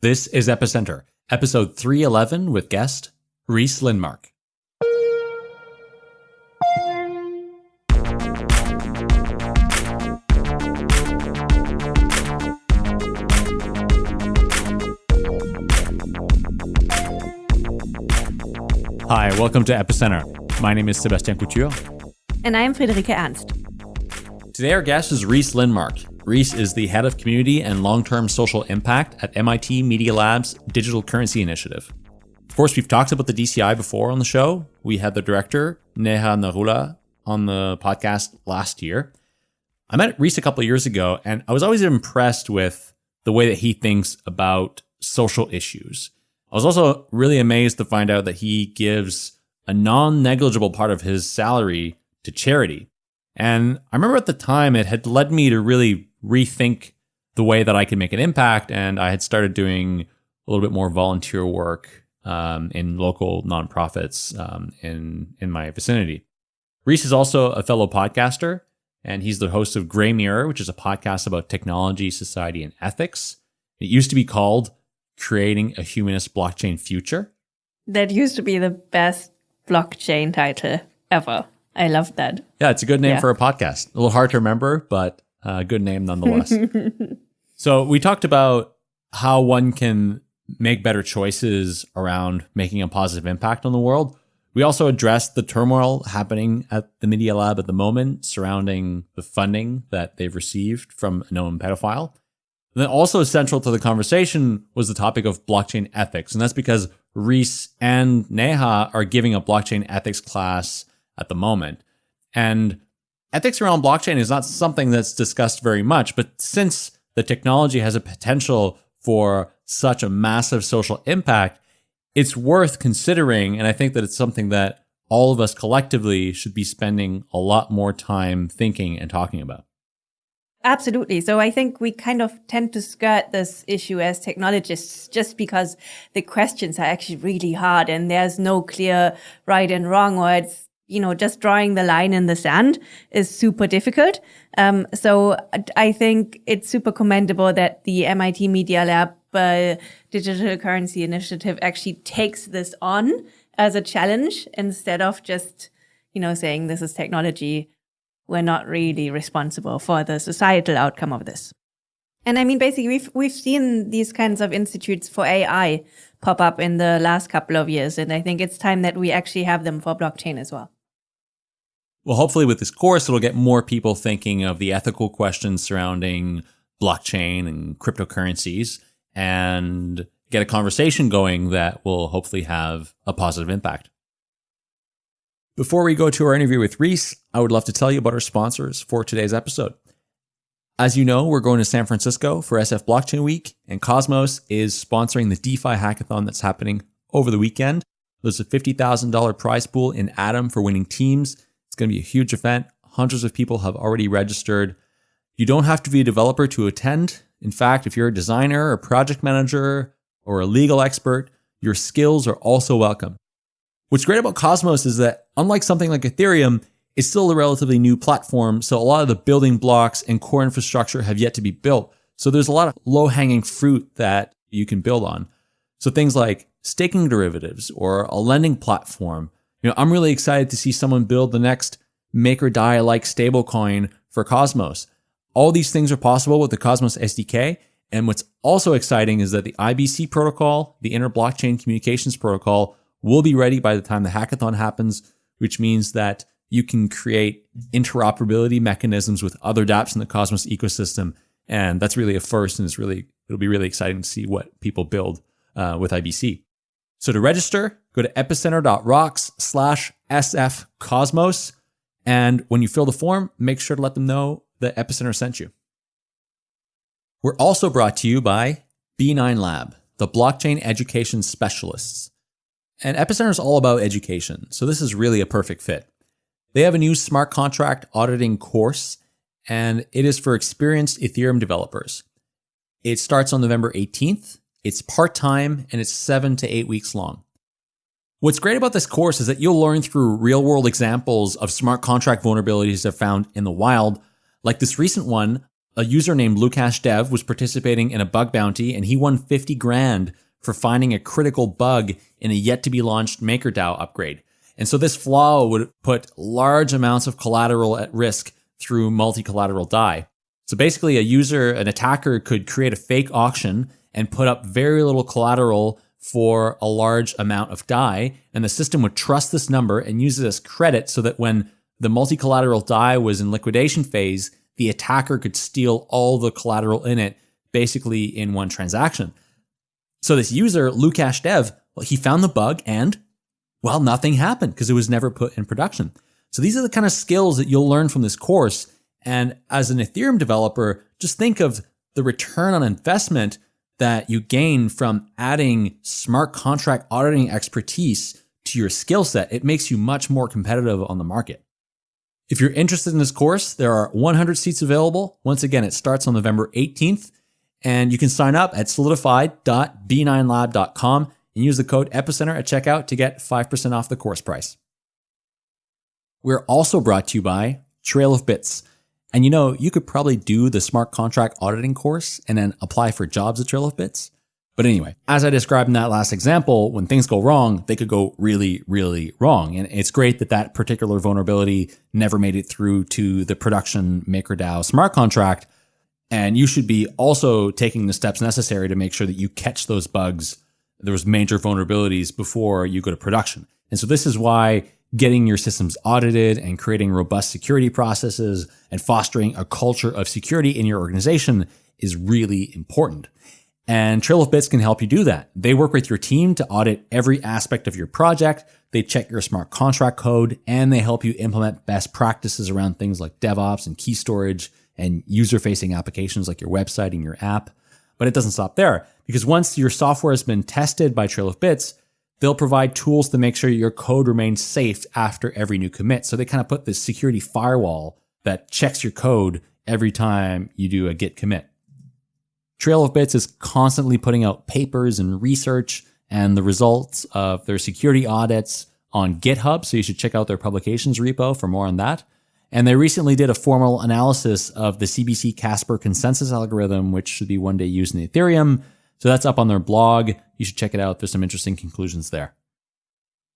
This is Epicenter, episode 311 with guest Rhys Lindmark. Hi, welcome to Epicenter. My name is Sebastian Couture. And I'm Friederike Ernst. Today, our guest is Rhys Lindmark. Rhys is the head of community and long term social impact at MIT Media Lab's Digital Currency Initiative. Of course, we've talked about the DCI before on the show. We had the director, Neha Narula, on the podcast last year. I met Rhys a couple years ago, and I was always impressed with the way that he thinks about social issues. I was also really amazed to find out that he gives a non negligible part of his salary to charity. And I remember at the time it had led me to really rethink the way that I could make an impact. And I had started doing a little bit more volunteer work um, in local nonprofits um, in, in my vicinity. Rhys is also a fellow podcaster, and he's the host of Gray Mirror, which is a podcast about technology, society, and ethics. It used to be called creating a humanist blockchain future. That used to be the best blockchain title ever. I love that. Yeah, it's a good name yeah. for a podcast. A little hard to remember, but a good name nonetheless. so, we talked about how one can make better choices around making a positive impact on the world. We also addressed the turmoil happening at the Media Lab at the moment surrounding the funding that they've received from a known pedophile. And then also central to the conversation was the topic of blockchain ethics. And that's because Rhys and Neha are giving a blockchain ethics class at the moment. And ethics around blockchain is not something that's discussed very much. But since the technology has a potential for such a massive social impact, it's worth considering. And I think that it's something that all of us collectively should be spending a lot more time thinking and talking about. Absolutely. So I think we kind of tend to skirt this issue as technologists just because the questions are actually really hard and there's no clear right and wrong or it's, you know, just drawing the line in the sand is super difficult. Um, so I think it's super commendable that the MIT Media Lab uh, Digital Currency Initiative actually takes this on as a challenge instead of just, you know, saying this is technology we're not really responsible for the societal outcome of this. And I mean, basically, we've we've seen these kinds of institutes for AI pop up in the last couple of years, and I think it's time that we actually have them for blockchain as well. Well, hopefully, with this course, it'll get more people thinking of the ethical questions surrounding blockchain and cryptocurrencies, and get a conversation going that will hopefully have a positive impact. Before we go to our interview with Rhys, I would love to tell you about our sponsors for today's episode. As you know, we're going to San Francisco for SF Blockchain Week, and Cosmos is sponsoring the DeFi hackathon that's happening over the weekend. There's a $50,000 prize pool in Atom for winning teams. Going to be a huge event. Hundreds of people have already registered. You don't have to be a developer to attend. In fact, if you're a designer, a project manager, or a legal expert, your skills are also welcome. What's great about Cosmos is that unlike something like Ethereum, it's still a relatively new platform. So a lot of the building blocks and core infrastructure have yet to be built. So there's a lot of low hanging fruit that you can build on. So things like staking derivatives or a lending platform. You know, I'm really excited to see someone build the next Maker DAI like stablecoin for Cosmos. All these things are possible with the Cosmos SDK. And what's also exciting is that the IBC protocol, the Inter Blockchain Communications Protocol, will be ready by the time the hackathon happens, which means that you can create interoperability mechanisms with other dApps in the Cosmos ecosystem. And that's really a first, and it's really it'll be really exciting to see what people build uh, with IBC. So to register, go to epicenter.rocks slash SF Cosmos. And when you fill the form, make sure to let them know that Epicenter sent you. We're also brought to you by B9 Lab, the blockchain education specialists. And Epicenter is all about education, so this is really a perfect fit. They have a new smart contract auditing course, and it is for experienced Ethereum developers. It starts on November 18th. It's part time and it's seven to eight weeks long. What's great about this course is that you'll learn through real world examples of smart contract vulnerabilities that are found in the wild, like this recent one a user named Lukash Dev was participating in a bug bounty and he won 50 grand for finding a critical bug in a yet to be launched MakerDAO upgrade. And so this flaw would put large amounts of collateral at risk through multi-collateral DAI. So basically a user, an attacker could create a fake auction and put up very little collateral for a large amount of DAI. And the system would trust this number and use it as credit so that when the multi-collateral DAI was in liquidation phase, the attacker could steal all the collateral in it basically in one transaction. So this user, Lukash Dev, well, he found the bug and, well, nothing happened because it was never put in production. So these are the kind of skills that you'll learn from this course. And as an Ethereum developer, just think of the return on investment that you gain from adding smart contract auditing expertise to your skill set. It makes you much more competitive on the market. If you're interested in this course, there are 100 seats available. Once again, it starts on November 18th, and you can sign up at solidified.b9lab.com and use the code Epicenter at checkout to get 5% off the course price. We're also brought to you by Trail of Bits. And you know, you could probably do the smart contract auditing course and then apply for jobs at Trail of Bits. But anyway, as I described in that last example, when things go wrong, they could go really, really wrong. And it's great that that particular vulnerability never made it through to the production MakerDAO smart contract. And you should be also taking the steps necessary to make sure that you catch those bugs, those major vulnerabilities before you go to production. And so this is why getting your systems audited and creating robust security processes and fostering a culture of security in your organization is really important. And Trail of Bits can help you do that. They work with your team to audit every aspect of your project. They check your smart contract code and they help you implement best practices around things like DevOps and key storage and user facing applications like your website and your app. But it doesn't stop there because once your software has been tested by Trail of Bits, They'll provide tools to make sure your code remains safe after every new commit. So they kind of put this security firewall that checks your code every time you do a git commit. Trail of Bits is constantly putting out papers and research and the results of their security audits on GitHub. So you should check out their publications repo for more on that. And they recently did a formal analysis of the CBC Casper consensus algorithm, which should be one day used in Ethereum. So that's up on their blog. You should check it out. There's some interesting conclusions there.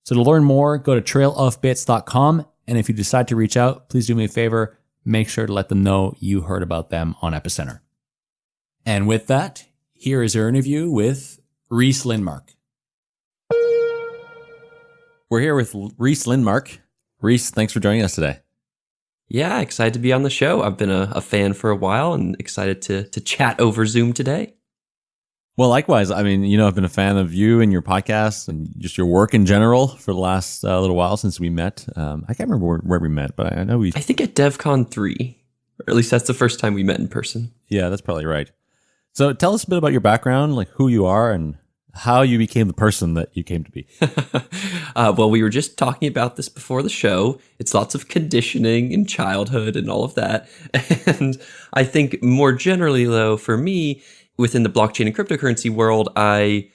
So to learn more, go to trailofbits.com. And if you decide to reach out, please do me a favor. Make sure to let them know you heard about them on Epicenter. And with that, here is our interview with Rhys Lindmark. We're here with Rhys Lindmark. Rhys, thanks for joining us today. Yeah, excited to be on the show. I've been a, a fan for a while and excited to to chat over Zoom today. Well, likewise. I mean, you know, I've been a fan of you and your podcast and just your work in general for the last uh, little while since we met. Um, I can't remember where, where, we met, but I know we. I think at DevCon 3, or at least that's the first time we met in person. Yeah, that's probably right. So tell us a bit about your background, like who you are and how you became the person that you came to be. uh, well, we were just talking about this before the show. It's lots of conditioning and childhood and all of that. And I think more generally, though, for me, within the blockchain and cryptocurrency world, I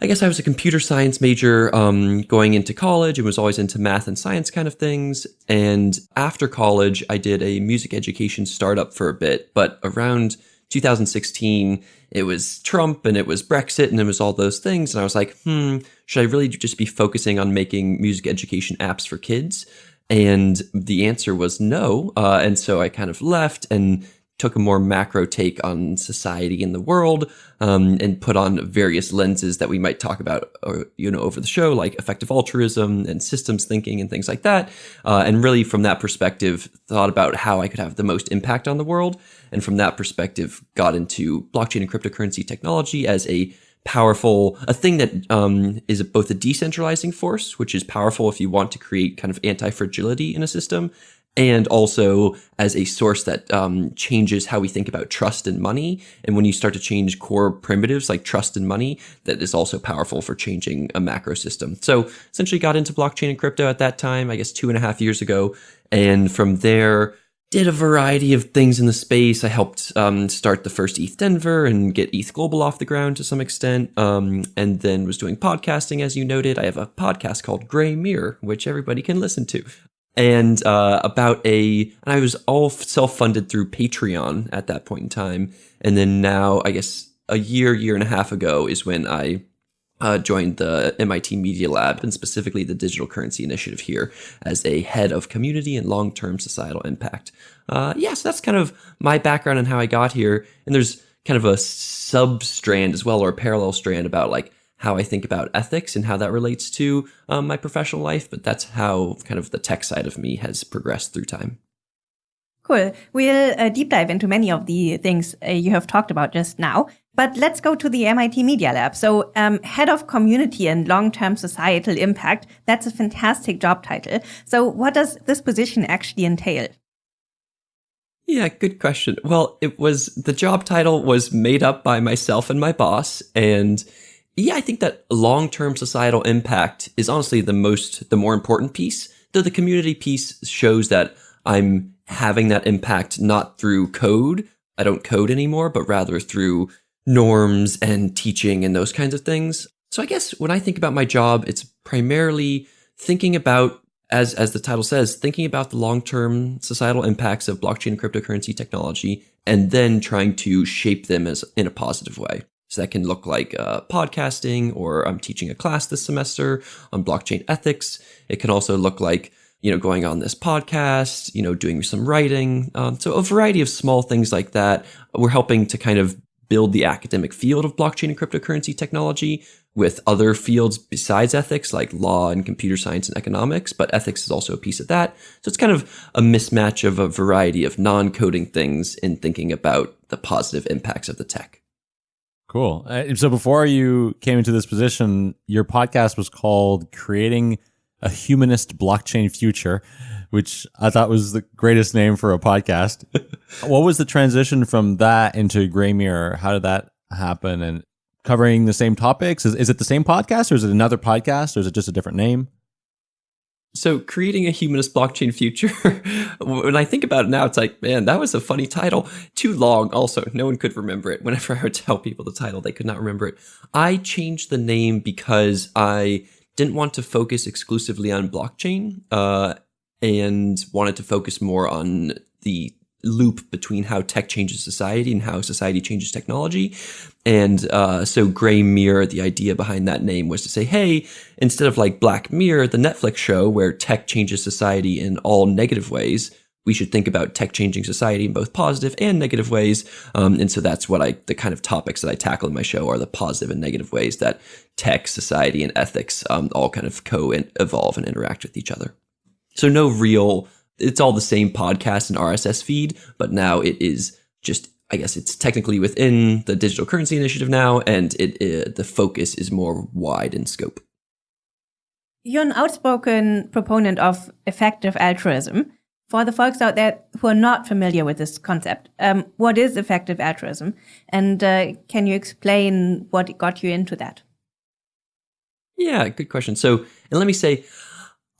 I guess I was a computer science major um, going into college and was always into math and science kind of things. And after college, I did a music education startup for a bit. But around 2016, it was Trump and it was Brexit and it was all those things. And I was like, hmm, should I really just be focusing on making music education apps for kids? And the answer was no. Uh, and so I kind of left and took a more macro take on society and the world um, and put on various lenses that we might talk about or, uh, you know over the show like effective altruism and systems thinking and things like that. Uh, and really from that perspective thought about how i could have the most impact on the world. And from that perspective got into blockchain and cryptocurrency technology as a powerful a thing that um, is both a decentralizing force which is powerful if you want to create kind of anti-fragility in a system and also as a source that um, changes how we think about trust and money. And when you start to change core primitives like trust and money, that is also powerful for changing a macro system. So essentially got into blockchain and crypto at that time, I guess two and a half years ago. And from there, did a variety of things in the space. I helped um, start the first ETH Denver and get ETH Global off the ground to some extent. Um, and then was doing podcasting, as you noted. I have a podcast called Gray Mirror, which everybody can listen to. And uh, about a and I was all self-funded through Patreon at that point in time, and then now I guess a year, year and a half ago is when I uh, joined the MIT Media Lab and specifically the Digital Currency Initiative here as a head of community and long-term societal impact. Uh, yeah, so that's kind of my background and how I got here, and there's kind of a sub strand as well or a parallel strand about like how I think about ethics and how that relates to um, my professional life. But that's how kind of the tech side of me has progressed through time. Cool. We'll uh, deep dive into many of the things uh, you have talked about just now. But let's go to the MIT Media Lab. So, um, head of community and long-term societal impact. That's a fantastic job title. So, what does this position actually entail? Yeah, good question. Well, it was the job title was made up by myself and my boss, and yeah, I think that long-term societal impact is honestly the most, the more important piece. Though the community piece shows that I'm having that impact not through code. I don't code anymore, but rather through norms and teaching and those kinds of things. So I guess when I think about my job, it's primarily thinking about, as, as the title says, thinking about the long-term societal impacts of blockchain and cryptocurrency technology, and then trying to shape them as in a positive way. So that can look like uh, podcasting, or I'm teaching a class this semester on blockchain ethics. It can also look like you know going on this podcast, you know doing some writing. Um, so a variety of small things like that. We're helping to kind of build the academic field of blockchain and cryptocurrency technology with other fields besides ethics like law and computer science and economics, but ethics is also a piece of that. So it's kind of a mismatch of a variety of non-coding things in thinking about the positive impacts of the tech. Cool. Uh, so before you came into this position, your podcast was called Creating a Humanist Blockchain Future, which I thought was the greatest name for a podcast. what was the transition from that into Greymirror? How did that happen? And covering the same topics? Is, is it the same podcast or is it another podcast or is it just a different name? So, creating a humanist blockchain future, when I think about it now, it's like, man, that was a funny title. Too long, also. No one could remember it. Whenever I would tell people the title, they could not remember it. I changed the name because I didn't want to focus exclusively on blockchain uh, and wanted to focus more on the loop between how tech changes society and how society changes technology. And uh, so Greymirror, the idea behind that name was to say, hey, instead of like Black Mirror, the Netflix show where tech changes society in all negative ways, we should think about tech changing society in both positive and negative ways. Um, and so that's what I, the kind of topics that I tackle in my show are the positive and negative ways that tech, society, and ethics um, all kind of co evolve and interact with each other. So no real it's all the same podcast and RSS feed, but now it is just I guess it's technically within the digital currency initiative now, and it, it, the focus is more wide in scope. You're an outspoken proponent of effective altruism. For the folks out there who are not familiar with this concept, um, what is effective altruism, and uh, can you explain what got you into that? Yeah, good question. So, and let me say,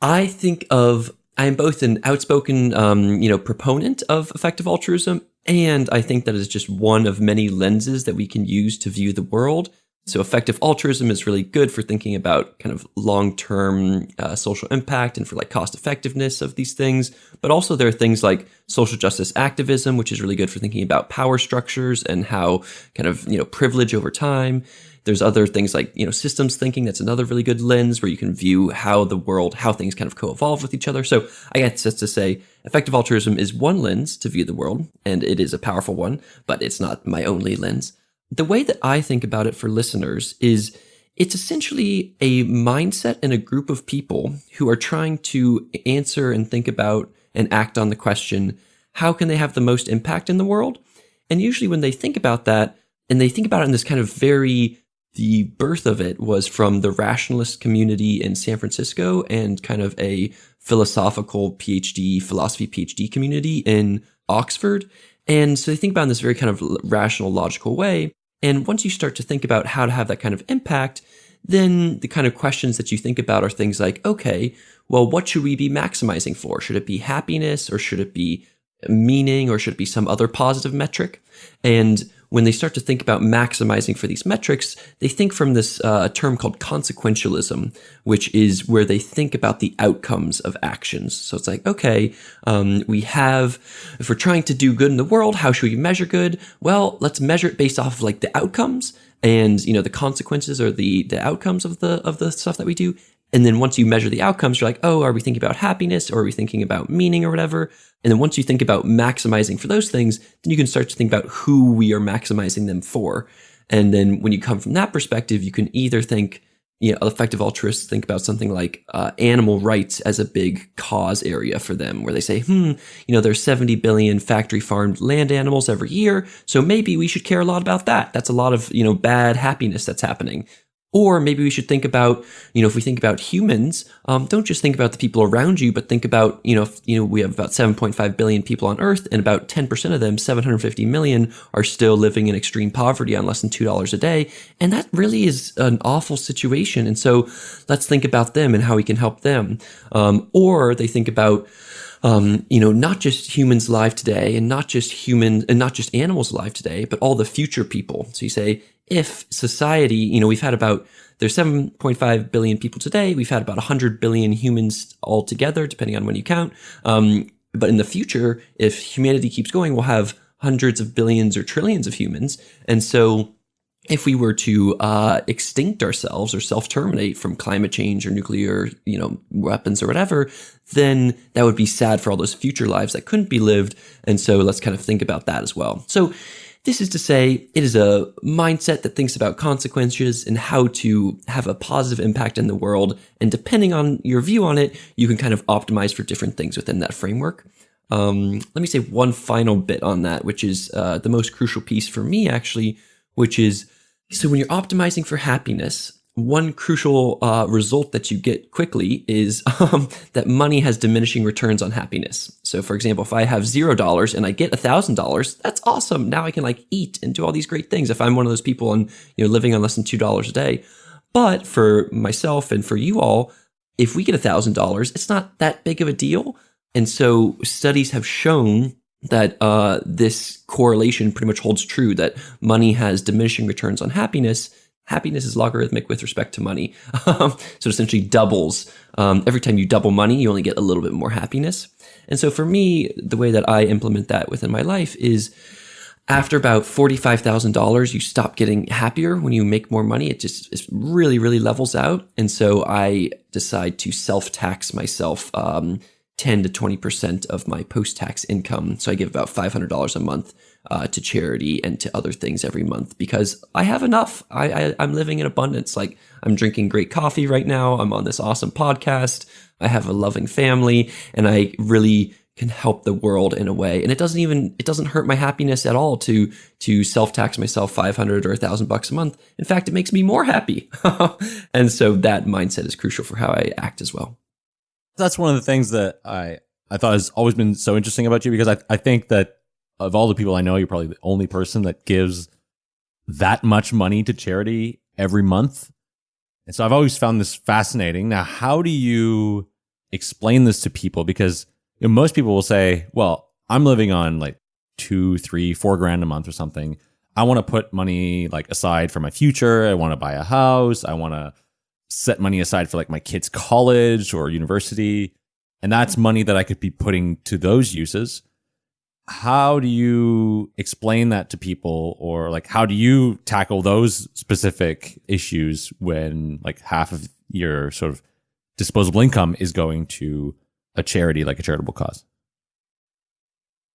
I think of I am both an outspoken, um, you know, proponent of effective altruism, and I think that is just one of many lenses that we can use to view the world. So, effective altruism is really good for thinking about kind of long term uh, social impact and for like cost effectiveness of these things. But also, there are things like social justice activism, which is really good for thinking about power structures and how kind of, you know, privilege over time. There's other things like, you know, systems thinking. That's another really good lens where you can view how the world, how things kind of co-evolve with each other. So I guess just to say effective altruism is one lens to view the world and it is a powerful one, but it's not my only lens. The way that I think about it for listeners is it's essentially a mindset and a group of people who are trying to answer and think about and act on the question, how can they have the most impact in the world? And usually when they think about that, and they think about it in this kind of very the birth of it was from the rationalist community in San Francisco and kind of a philosophical PhD, philosophy PhD community in Oxford. And so they think about in this very kind of rational, logical way. And once you start to think about how to have that kind of impact, then the kind of questions that you think about are things like, okay, well, what should we be maximizing for? Should it be happiness or should it be meaning or should it be some other positive metric? And when they start to think about maximizing for these metrics, they think from this uh, term called consequentialism, which is where they think about the outcomes of actions. So it's like, okay, um, we have, if we're trying to do good in the world, how should we measure good? Well, let's measure it based off of like the outcomes and you know the consequences or the the outcomes of the of the stuff that we do and then once you measure the outcomes, you're like, oh, are we thinking about happiness or are we thinking about meaning or whatever? And then once you think about maximizing for those things, then you can start to think about who we are maximizing them for. And then when you come from that perspective, you can either think, you know, effective altruists think about something like uh, animal rights as a big cause area for them, where they say, hmm, you know, there's 70 billion factory farmed land animals every year, so maybe we should care a lot about that. That's a lot of, you know, bad happiness that's happening. Or maybe we should think about, you know, if we think about humans, um, don't just think about the people around you, but think about, you know, if, you know, we have about 7.5 billion people on Earth, and about 10% of them, 750 million, are still living in extreme poverty on less than two dollars a day, and that really is an awful situation. And so, let's think about them and how we can help them. Um, or they think about um, you know, not just humans alive today and not just human and not just animals alive today, but all the future people. So you say, if society, you know, we've had about there's 7.5 billion people today. We've had about 100 billion humans altogether, depending on when you count. Um, but in the future, if humanity keeps going, we'll have hundreds of billions or trillions of humans. And so if we were to uh, extinct ourselves or self-terminate from climate change or nuclear, you know, weapons or whatever, then that would be sad for all those future lives that couldn't be lived. And so let's kind of think about that as well. So this is to say, it is a mindset that thinks about consequences and how to have a positive impact in the world. And depending on your view on it, you can kind of optimize for different things within that framework. Um, let me say one final bit on that, which is uh, the most crucial piece for me, actually, which is so when you're optimizing for happiness, one crucial uh, result that you get quickly is um, that money has diminishing returns on happiness. So, for example, if I have zero dollars and I get a thousand dollars, that's awesome. Now I can like eat and do all these great things. If I'm one of those people and you know living on less than two dollars a day, but for myself and for you all, if we get a thousand dollars, it's not that big of a deal. And so studies have shown that uh, this correlation pretty much holds true that money has diminishing returns on happiness happiness is logarithmic with respect to money. so it essentially doubles. Um, every time you double money, you only get a little bit more happiness. And so for me, the way that I implement that within my life is after about $45,000, you stop getting happier when you make more money. It just it really, really levels out. And so I decide to self tax myself. Um, 10 to 20% of my post tax income. So I give about $500 a month uh, to charity and to other things every month because I have enough. I, I, I'm living in abundance. Like I'm drinking great coffee right now. I'm on this awesome podcast. I have a loving family and I really can help the world in a way and it doesn't even it doesn't hurt my happiness at all to to self-tax myself 500 or 1000 bucks a month in fact it makes me more happy and so that mindset is crucial for how i act as well that's one of the things that I I thought has always been so interesting about you because I I think that of all the people I know, you're probably the only person that gives that much money to charity every month. And so I've always found this fascinating. Now, how do you explain this to people? Because you know, most people will say, well, I'm living on like two, three, four grand a month or something. I want to put money like aside for my future. I want to buy a house. I want to set money aside for like my kids' college or university. And that's mm-hmm. money that I could be putting to those uses. How do you explain that to people or like how do you tackle those specific issues when like half of your sort of disposable income is going to a charity like a charitable cause?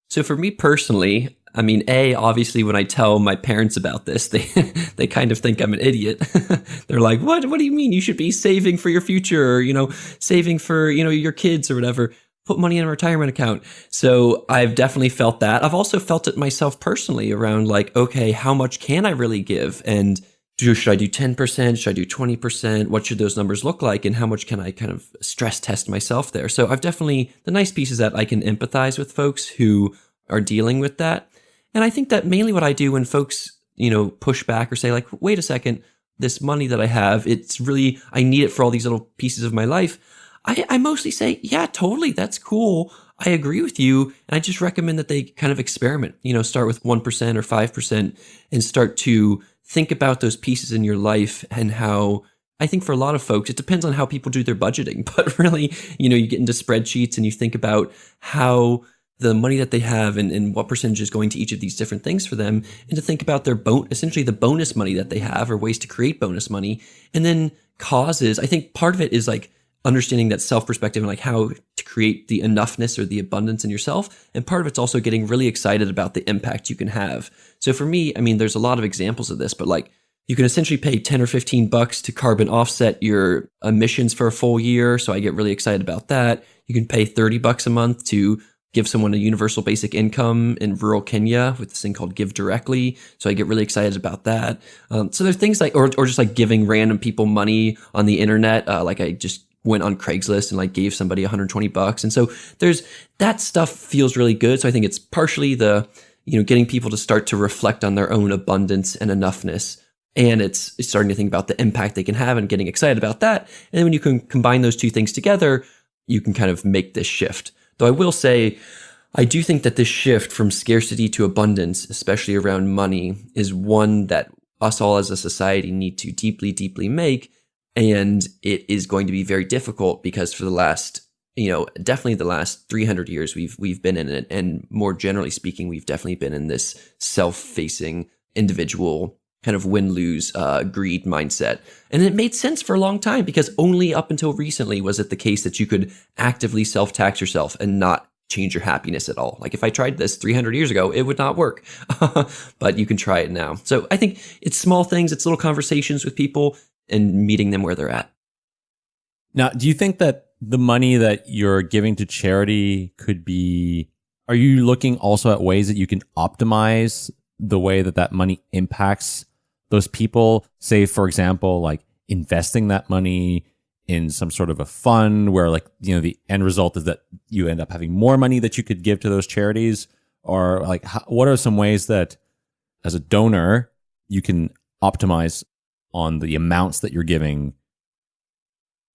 So for me personally, I mean, a obviously when I tell my parents about this, they they kind of think I'm an idiot. They're like, "What? What do you mean? You should be saving for your future, or you know, saving for you know your kids or whatever. Put money in a retirement account." So I've definitely felt that. I've also felt it myself personally around like, okay, how much can I really give, and do, should I do 10%? Should I do 20%? What should those numbers look like? And how much can I kind of stress test myself there? So I've definitely, the nice piece is that I can empathize with folks who are dealing with that. And I think that mainly what I do when folks, you know, push back or say like, wait a second, this money that I have, it's really, I need it for all these little pieces of my life. I, I mostly say, yeah, totally. That's cool. I agree with you. And I just recommend that they kind of experiment, you know, start with 1% or 5% and start to think about those pieces in your life and how I think for a lot of folks, it depends on how people do their budgeting. But really, you know, you get into spreadsheets and you think about how the money that they have and, and what percentage is going to each of these different things for them and to think about their bon- essentially the bonus money that they have or ways to create bonus money and then causes i think part of it is like understanding that self perspective and like how to create the enoughness or the abundance in yourself. And part of it's also getting really excited about the impact you can have. So for me i mean there's a lot of examples of this but like you can essentially pay 10 or 15 bucks to carbon offset your emissions for a full year. So i get really excited about that. You can pay 30 bucks a month to give someone a universal basic income in rural Kenya with this thing called Give Directly. So I get really excited about that. Um, so there's things like, or, or just like giving random people money on the internet. Uh, like I just went on Craigslist and like gave somebody 120 bucks. And so there's that stuff feels really good. So I think it's partially the, you know, getting people to start to reflect on their own abundance and enoughness. And it's, it's starting to think about the impact they can have and getting excited about that. And then when you can combine those two things together, you can kind of make this shift. Though I will say, I do think that this shift from scarcity to abundance, especially around money, is one that us all as a society need to deeply, deeply make. And it is going to be very difficult because for the last, you know, definitely the last 300 years, we've, we've been in it. And more generally speaking, we've definitely been in this self facing individual kind of win lose uh, greed mindset. And it made sense for a long time because only up until recently was it the case that you could actively self tax yourself and not change your happiness at all. Like if I tried this 300 years ago, it would not work, but you can try it now. So I think it's small things, it's little conversations with people and meeting them where they're at. Now, do you think that the money that you're giving to charity could be, are you looking also at ways that you can optimize the way that that money impacts those people, say, for example, like investing that money in some sort of a fund where like, you know, the end result is that you end up having more money that you could give to those charities or like, how, what are some ways that as a donor, you can optimize on the amounts that you're giving?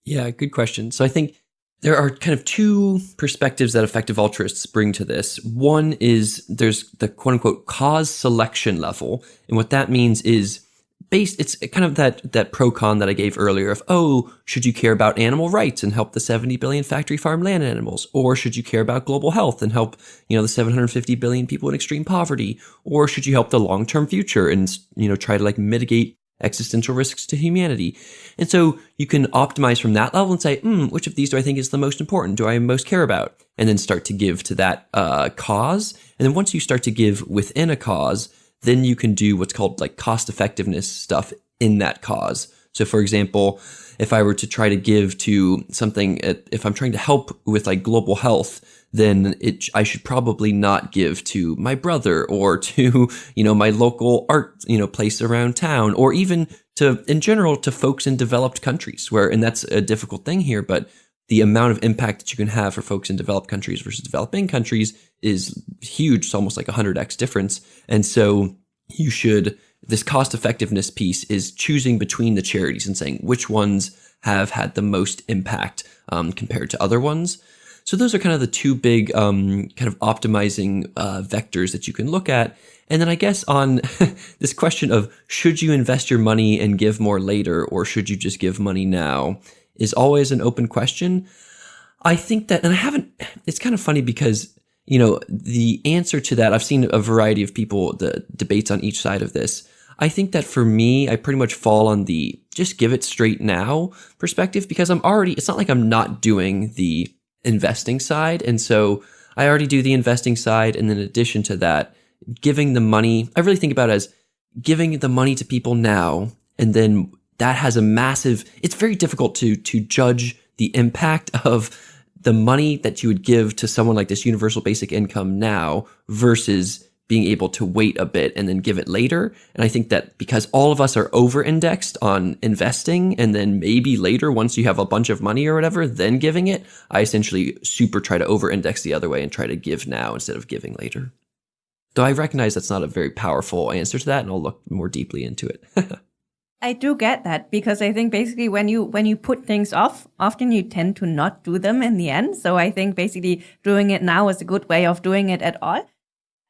Yeah, good question. So I think there are kind of two perspectives that effective altruists bring to this. One is there's the quote unquote cause selection level. And what that means is based it's kind of that that pro con that I gave earlier of oh should you care about animal rights and help the 70 billion factory farm land animals? Or should you care about global health and help you know the 750 billion people in extreme poverty? Or should you help the long-term future and you know try to like mitigate existential risks to humanity? And so you can optimize from that level and say hmm, which of these do I think is the most important? Do I most care about? And then start to give to that uh, cause. And then once you start to give within a cause then you can do what's called like cost effectiveness stuff in that cause. So, for example, if I were to try to give to something, if I'm trying to help with like global health, then it, I should probably not give to my brother or to, you know, my local art, you know, place around town or even to, in general, to folks in developed countries where, and that's a difficult thing here, but the amount of impact that you can have for folks in developed countries versus developing countries is huge. It's almost like a 100x difference. And so you should, this cost effectiveness piece is choosing between the charities and saying which ones have had the most impact um, compared to other ones. So those are kind of the two big um, kind of optimizing uh, vectors that you can look at. And then I guess on this question of should you invest your money and give more later or should you just give money now is always an open question. I think that, and I haven't, it's kind of funny because, you know, the answer to that, I've seen a variety of people, the debates on each side of this. I think that for me, I pretty much fall on the just give it straight now perspective because I'm already, it's not like I'm not doing the investing side. And so I already do the investing side. And in addition to that, giving the money, I really think about it as giving the money to people now and then that has a massive it's very difficult to to judge the impact of the money that you would give to someone like this universal basic income now versus being able to wait a bit and then give it later. And I think that because all of us are over indexed on investing and then maybe later, once you have a bunch of money or whatever, then giving it, I essentially super try to over index the other way and try to give now instead of giving later. Though I recognize that's not a very powerful answer to that and I'll look more deeply into it. I do get that because I think basically when you when you put things off, often you tend to not do them in the end. So I think basically doing it now is a good way of doing it at all.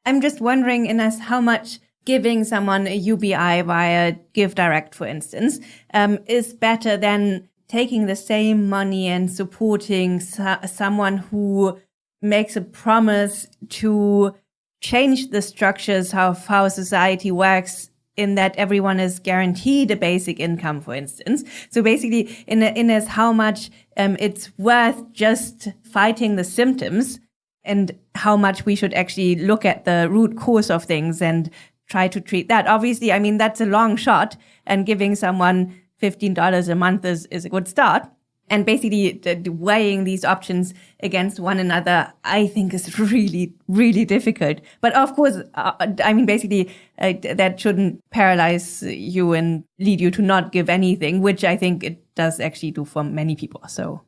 I'm just wondering, Ines, how much giving someone a UBI via Give Direct, for instance, um, is better than taking the same money and supporting so- someone who makes a promise to change the structures of how society works in that everyone is guaranteed a basic income, for instance. So basically, in in as how much um, it's worth just fighting the symptoms, and how much we should actually look at the root cause of things and try to treat that. Obviously, I mean that's a long shot, and giving someone fifteen dollars a month is is a good start and basically weighing these options against one another i think is really really difficult. But of course uh, i mean basically uh, that shouldn't paralyze you and lead you to not give anything which i think it does actually do for many people so.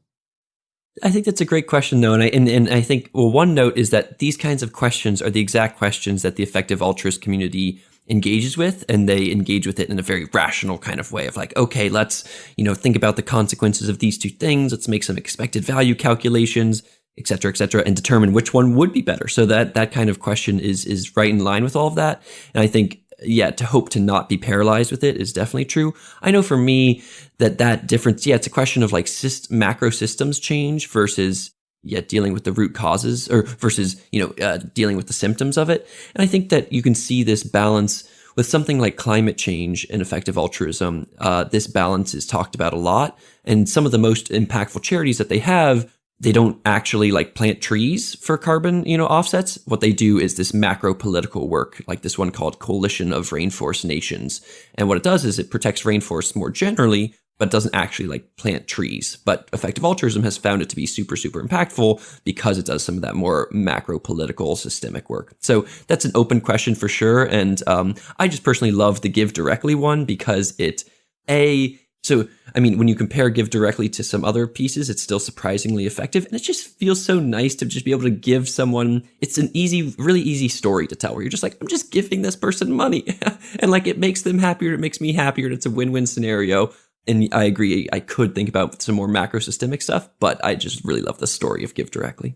I think that's a great question, though, and I and, and I think well, one note is that these kinds of questions are the exact questions that the effective altruist community engages with and they engage with it in a very rational kind of way of like okay let's you know think about the consequences of these two things let's make some expected value calculations et cetera, et cetera, and determine which one would be better. So that that kind of question is is right in line with all of that. And I think, yeah, to hope to not be paralyzed with it is definitely true. I know for me that that difference, yeah, it's a question of like syst- macro systems change versus yet dealing with the root causes or versus you know uh, dealing with the symptoms of it. And i think that you can see this balance with something like climate change and effective altruism. Uh, this balance is talked about a lot and some of the most impactful charities that they have they don't actually like plant trees for carbon you know offsets. What they do is this macro political work like this one called coalition of rainforest nations. And what it does is it protects rainforests more generally but doesn't actually like plant trees. But effective altruism has found it to be super, super impactful because it does some of that more macro political systemic work. So that's an open question for sure. And um, I just personally love the give directly one because it, A, so, I mean, when you compare Give Directly to some other pieces, it's still surprisingly effective. And it just feels so nice to just be able to give someone, it's an easy, really easy story to tell where you're just like, I'm just giving this person money. and like it makes them happier. It makes me happier. And it's a win win scenario and I agree, I could think about some more macro systemic stuff, but I just really love the story of Give Directly.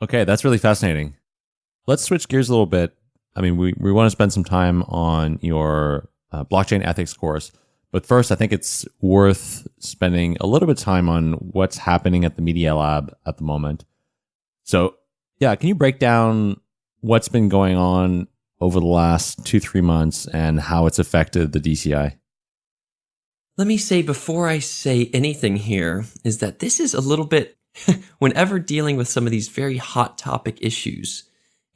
Okay, that's really fascinating. Let's switch gears a little bit. I mean, we, we want to spend some time on your uh, blockchain ethics course. But first, I think it's worth spending a little bit of time on what's happening at the Media Lab at the moment. So, yeah, can you break down what's been going on over the last two, three months and how it's affected the DCI? Let me say before I say anything here is that this is a little bit, whenever dealing with some of these very hot topic issues,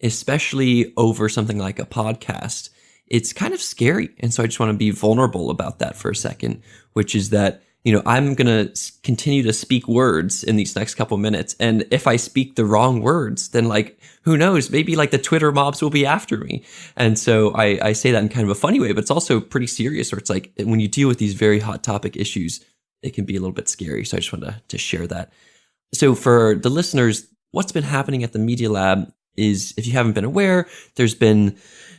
especially over something like a podcast, it's kind of scary. And so I just want to be vulnerable about that for a second, which is that you know, I'm going to continue to speak words in these next couple minutes. And if I speak the wrong words, then like, who knows? Maybe like the Twitter mobs will be after me. And so I, I say that in kind of a funny way, but it's also pretty serious where it's like when you deal with these very hot topic issues, it can be a little bit scary. So I just wanted to, to share that. So for the listeners, what's been happening at the Media Lab is if you haven't been aware, there's been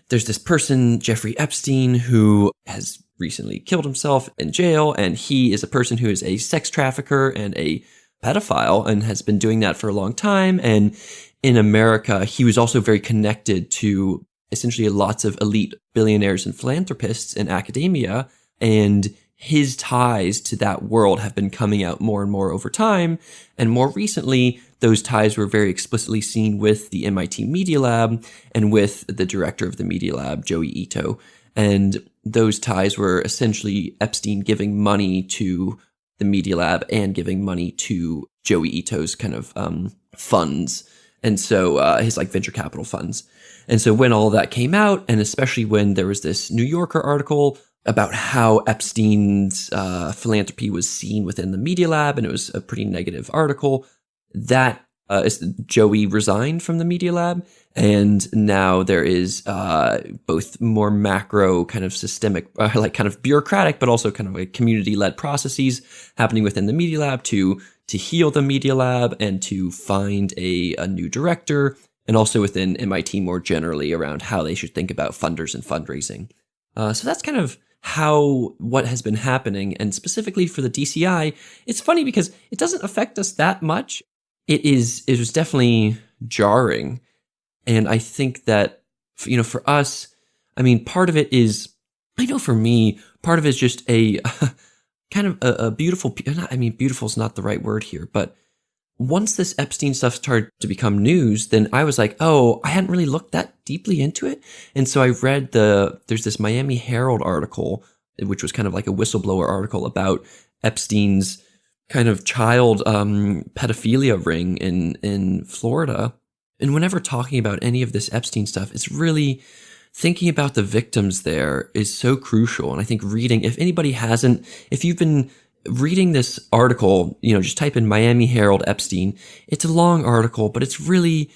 there's this person, Jeffrey Epstein, who has recently killed himself in jail. And he is a person who is a sex trafficker and a pedophile and has been doing that for a long time. And in America, he was also very connected to essentially lots of elite billionaires and philanthropists in academia. And his ties to that world have been coming out more and more over time. And more recently, those ties were very explicitly seen with the MIT Media Lab and with the director of the Media Lab, Joi Ito. And those ties were essentially Epstein giving money to the Media Lab and giving money to Joi Ito's kind of um, funds. And so uh, his like venture capital funds. And so when all that came out, and especially when there was this New Yorker article about how Epstein's uh, philanthropy was seen within the Media Lab, and it was a pretty negative article, that uh, Joi resigned from the Media Lab, and now there is uh, both more macro kind of systemic, uh, like kind of bureaucratic, but also kind of like community led processes happening within the Media Lab to to heal the Media Lab and to find a, a new director, and also within MIT more generally around how they should think about funders and fundraising. Uh, so that's kind of how what has been happening and specifically for the DCI, it's funny because it doesn't affect us that much. It is it was definitely jarring. And I think that you know, for us, I mean, part of it is I know for me, part of it is just a kind of a, a beautiful I mean, beautiful is not the right word here, but once this Epstein stuff started to become news, then I was like, oh, I hadn't really looked that deeply into it. And so I read the, there's this Miami Herald article, which was kind of like a whistleblower article about Epstein's kind of child um, pedophilia ring in, in Florida. And whenever talking about any of this Epstein stuff, it's really thinking about the victims there is so crucial. And I think reading, if anybody hasn't, if you've been reading this article, you know, just type in Miami Herald Epstein. It's a long article, but it's really,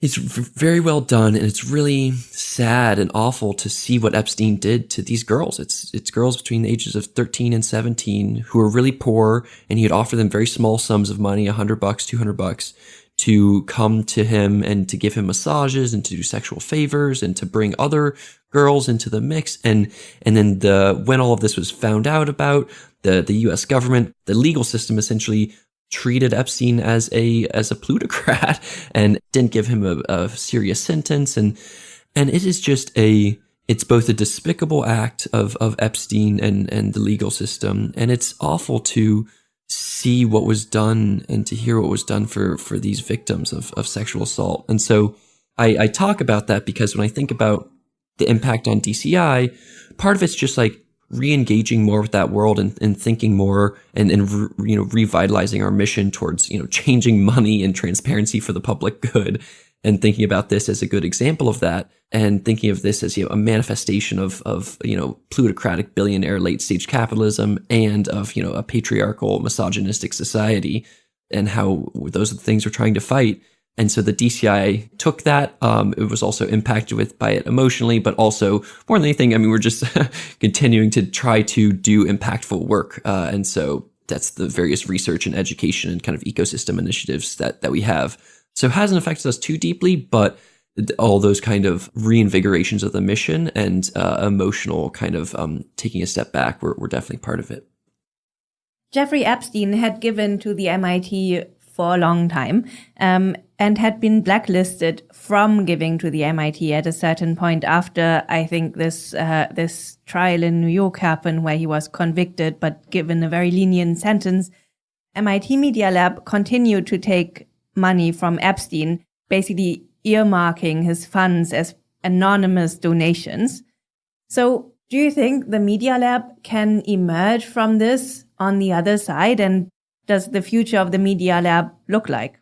it's very well done and it's really sad and awful to see what Epstein did to these girls. It's, it's girls between the ages of 13 and 17 who are really poor and he would offer them very small sums of money, 100 bucks, 200 bucks to come to him and to give him massages and to do sexual favors and to bring other girls into the mix. And, and then the, when all of this was found out about, the, the US government, the legal system essentially treated Epstein as a, as a plutocrat and didn't give him a, a serious sentence. And, and it is just a, it's both a despicable act of, of Epstein and, and the legal system. And it's awful to, see what was done and to hear what was done for for these victims of, of sexual assault. And so I, I talk about that because when I think about the impact on DCI, part of it's just like re-engaging more with that world and, and thinking more and, and re, you know revitalizing our mission towards you know changing money and transparency for the public good and thinking about this as a good example of that and thinking of this as you know a manifestation of of you know plutocratic billionaire late stage capitalism and of you know a patriarchal misogynistic society and how those are the things we're trying to fight and so the DCI took that. Um, it was also impacted with by it emotionally, but also more than anything, I mean, we're just continuing to try to do impactful work. Uh, and so that's the various research and education and kind of ecosystem initiatives that that we have. So it hasn't affected us too deeply, but all those kind of reinvigorations of the mission and uh, emotional kind of um, taking a step back were, were definitely part of it. Jeffrey Epstein had given to the MIT for a long time um, and had been blacklisted from giving to the MIT at a certain point after I think this uh, this trial in New York happened where he was convicted but given a very lenient sentence. MIT Media Lab continued to take money from Epstein, basically earmarking his funds as anonymous donations. So do you think the Media Lab can emerge from this on the other side? And does the future of the Media Lab look like?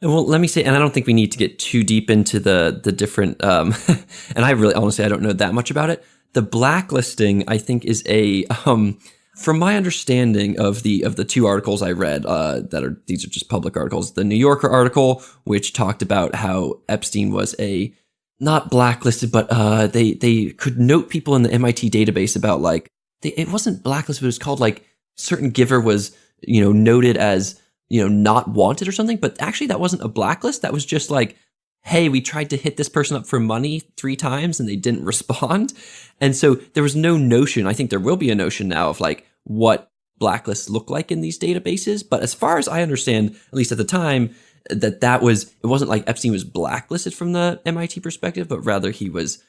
Well, let me say, and I don't think we need to get too deep into the the different. Um, and I really, honestly, I don't know that much about it. The blacklisting, I think, is a um, from my understanding of the of the two articles I read uh, that are these are just public articles. The New Yorker article, which talked about how Epstein was a not blacklisted, but uh, they they could note people in the MIT database about like they, it wasn't blacklisted, but it was called like certain giver was you know noted as you know not wanted or something. But actually, that wasn't a blacklist. That was just like hey, we tried to hit this person up for money three times and they didn't respond. And so there was no notion. I think there will be a notion now of like what blacklists look like in these databases. But as far as I understand, at least at the time, that that was it wasn't like Epstein was blacklisted from the MIT perspective, but rather he was.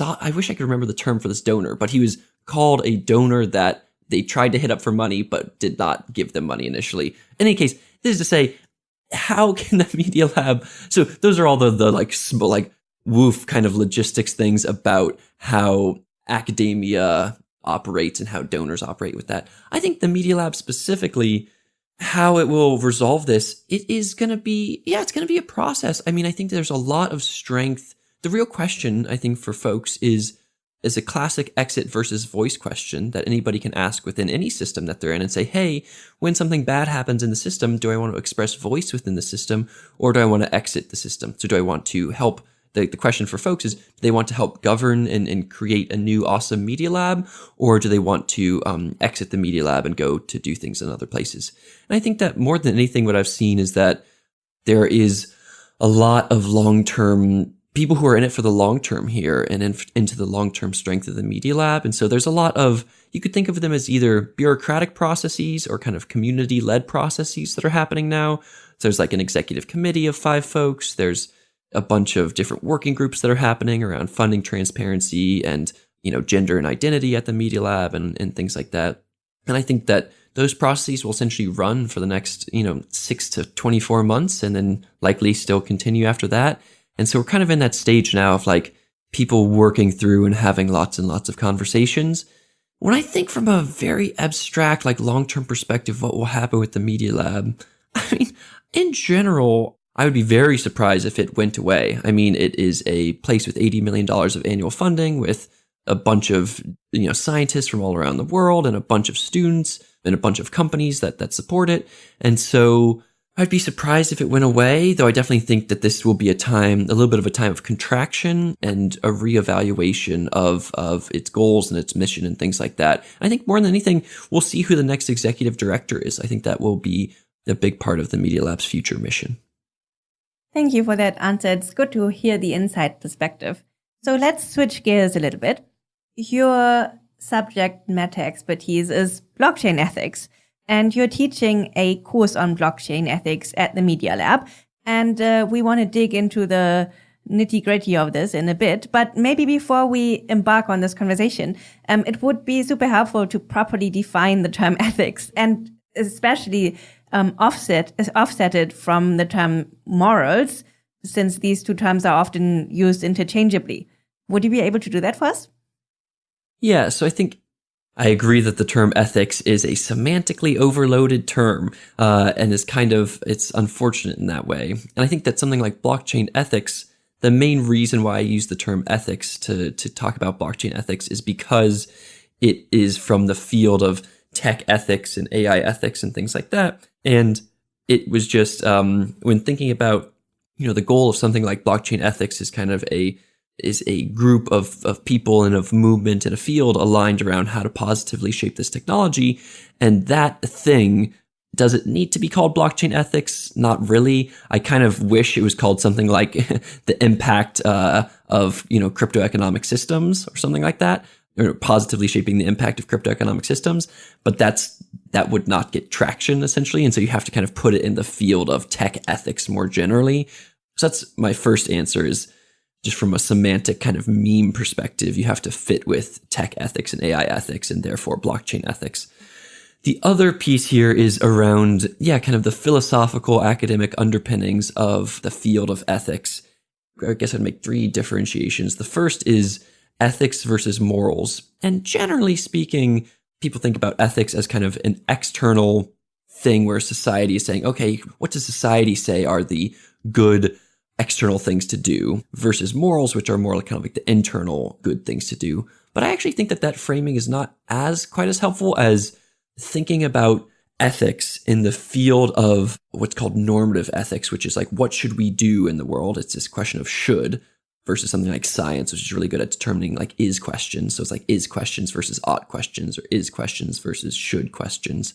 I wish I could remember the term for this donor, but he was called a donor that they tried to hit up for money, but did not give them money initially. In any case, this is to say, how can the media lab so those are all the the like like woof kind of logistics things about how academia operates and how donors operate with that. I think the media lab specifically how it will resolve this it is going to be yeah it's going to be a process. I mean i think there's a lot of strength. The real question i think for folks is is a classic exit versus voice question that anybody can ask within any system that they're in and say, hey, when something bad happens in the system, do I want to express voice within the system or do I want to exit the system? So do I want to help? The, the question for folks is, do they want to help govern and, and create a new awesome media lab or do they want to um, exit the media lab and go to do things in other places? And I think that more than anything, what I've seen is that there is a lot of long term people who are in it for the long term here and in, into the long term strength of the Media Lab. And so there's a lot of, you could think of them as either bureaucratic processes or kind of community led processes that are happening now. So there's like an executive committee of five folks. There's a bunch of different working groups that are happening around funding transparency and, you know, gender and identity at the Media Lab and, and things like that. And I think that those processes will essentially run for the next, you know, six to 24 months and then likely still continue after that. And so we're kind of in that stage now of like people working through and having lots and lots of conversations. When I think from a very abstract, like long term perspective, what will happen with the Media Lab, I mean, in general, I would be very surprised if it went away. I mean, it is a place with $80 million of annual funding with a bunch of you know scientists from all around the world and a bunch of students and a bunch of companies that that support it. And so I'd be surprised if it went away, though I definitely think that this will be a time, a little bit of a time of contraction and a reevaluation of, of its goals and its mission and things like that. I think more than anything, we'll see who the next executive director is. I think that will be a big part of the Media Lab's future mission. Thank you for that answer. It's good to hear the inside perspective. So let's switch gears a little bit. Your subject matter expertise is blockchain ethics, and you're teaching a course on blockchain ethics at the Media Lab. And uh, we want to dig into the nitty gritty of this in a bit. But maybe before we embark on this conversation, um, it would be super helpful to properly define the term ethics and especially um, offset offset it from the term morals, since these two terms are often used interchangeably. Would you be able to do that for us? Yeah, so I think I agree that the term ethics is a semantically overloaded term, uh, and is kind of it's unfortunate in that way. And I think that something like blockchain ethics, the main reason why I use the term ethics to to talk about blockchain ethics is because it is from the field of tech ethics and AI ethics and things like that. And it was just um, when thinking about you know the goal of something like blockchain ethics is kind of a is a group of, of people and of movement and a field aligned around how to positively shape this technology. And that thing, does it need to be called blockchain ethics? Not really. I kind of wish it was called something like the impact uh, of you know crypto economic systems or something like that or positively shaping the impact of crypto economic systems, but that's that would not get traction essentially, and so you have to kind of put it in the field of tech ethics more generally. So that's my first answer is just from a semantic kind of meme perspective, you have to fit with tech ethics and AI ethics and therefore blockchain ethics. The other piece here is around, yeah, kind of the philosophical academic underpinnings of the field of ethics. I guess I'd make three differentiations. The first is ethics versus morals. And generally speaking, people think about ethics as kind of an external thing where society is saying, okay, what does society say are the good external things to do versus morals, which are more like kind of like the internal good things to do. But I actually think that that framing is not as quite as helpful as thinking about ethics in the field of what's called normative ethics, which is like, what should we do in the world? It's this question of should versus something like science, which is really good at determining like is questions. So it's like is questions versus ought questions or is questions versus should questions.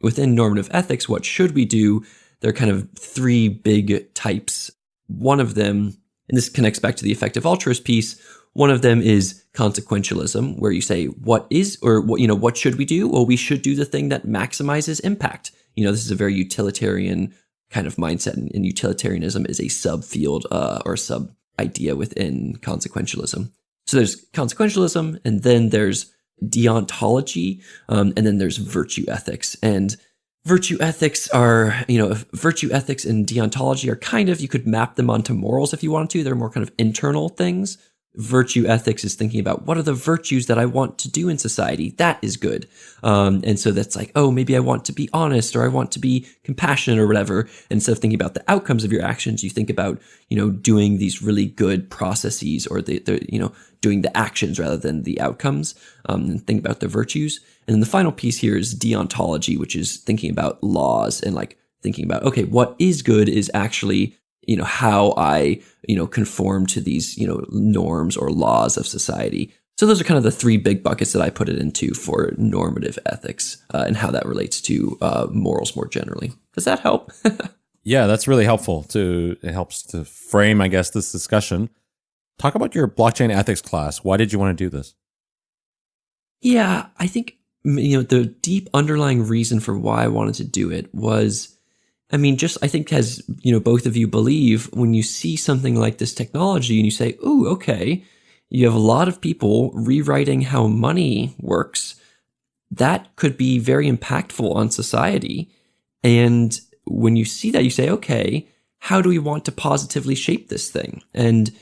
Within normative ethics, what should we do? There are kind of three big types. One of them, and this connects back to the effective altruist piece, one of them is consequentialism, where you say, what is, or what, you know, what should we do? Well, we should do the thing that maximizes impact. You know, this is a very utilitarian kind of mindset, and utilitarianism is a subfield uh, or sub idea within consequentialism. So there's consequentialism, and then there's deontology, um, and then there's virtue ethics. And virtue ethics are, you know, virtue ethics and deontology are kind of, you could map them onto morals if you wanted to. They're more kind of internal things virtue ethics is thinking about what are the virtues that I want to do in society. That is good. Um, and so that's like, oh, maybe I want to be honest or I want to be compassionate or whatever. Instead of thinking about the outcomes of your actions, you think about, you know, doing these really good processes or the, the you know, doing the actions rather than the outcomes um, and think about the virtues. And then the final piece here is deontology, which is thinking about laws and like thinking about, okay, what is good is actually you know how I you know conform to these you know norms or laws of society. So those are kind of the three big buckets that I put it into for normative ethics uh, and how that relates to uh, morals more generally. Does that help? yeah, that's really helpful. To it helps to frame, I guess, this discussion. Talk about your blockchain ethics class. Why did you want to do this? Yeah, I think you know the deep underlying reason for why I wanted to do it was I mean just I think as you know both of you believe when you see something like this technology and you say, "Ooh, okay, you have a lot of people rewriting how money works." That could be very impactful on society. And when you see that you say, "Okay, how do we want to positively shape this thing?" And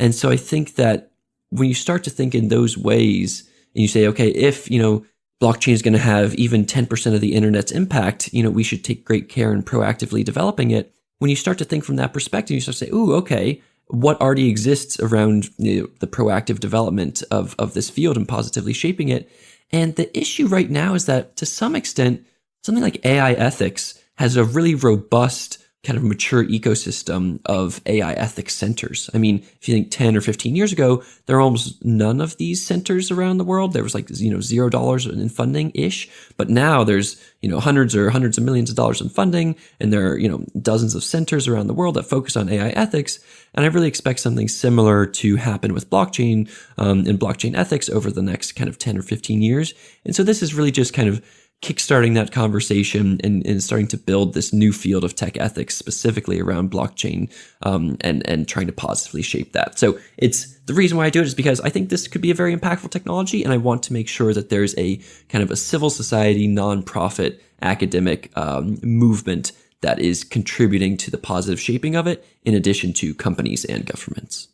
and so I think that when you start to think in those ways and you say, okay, if, you know, blockchain is going to have even 10% of the internet's impact, you know, we should take great care in proactively developing it. When you start to think from that perspective, you start to say, ooh, okay, what already exists around you know, the proactive development of, of this field and positively shaping it. And the issue right now is that to some extent, something like AI ethics has a really robust kind of mature ecosystem of AI ethics centers. I mean, if you think 10 or 15 years ago, there were almost none of these centers around the world. There was like, you know, zero dollars in funding ish. But now there's, you know, hundreds or hundreds of millions of dollars in funding. And there are, you know, dozens of centers around the world that focus on AI ethics. And I really expect something similar to happen with blockchain um, and blockchain ethics over the next kind of 10 or 15 years. And so this is really just kind of kickstarting that conversation and, and, starting to build this new field of tech ethics specifically around blockchain um, and and trying to positively shape that. So it's the reason why I do it is because I think this could be a very impactful technology, and I want to make sure that there's a kind of a civil society, nonprofit, academic um, movement that is contributing to the positive shaping of it, in addition to companies and governments.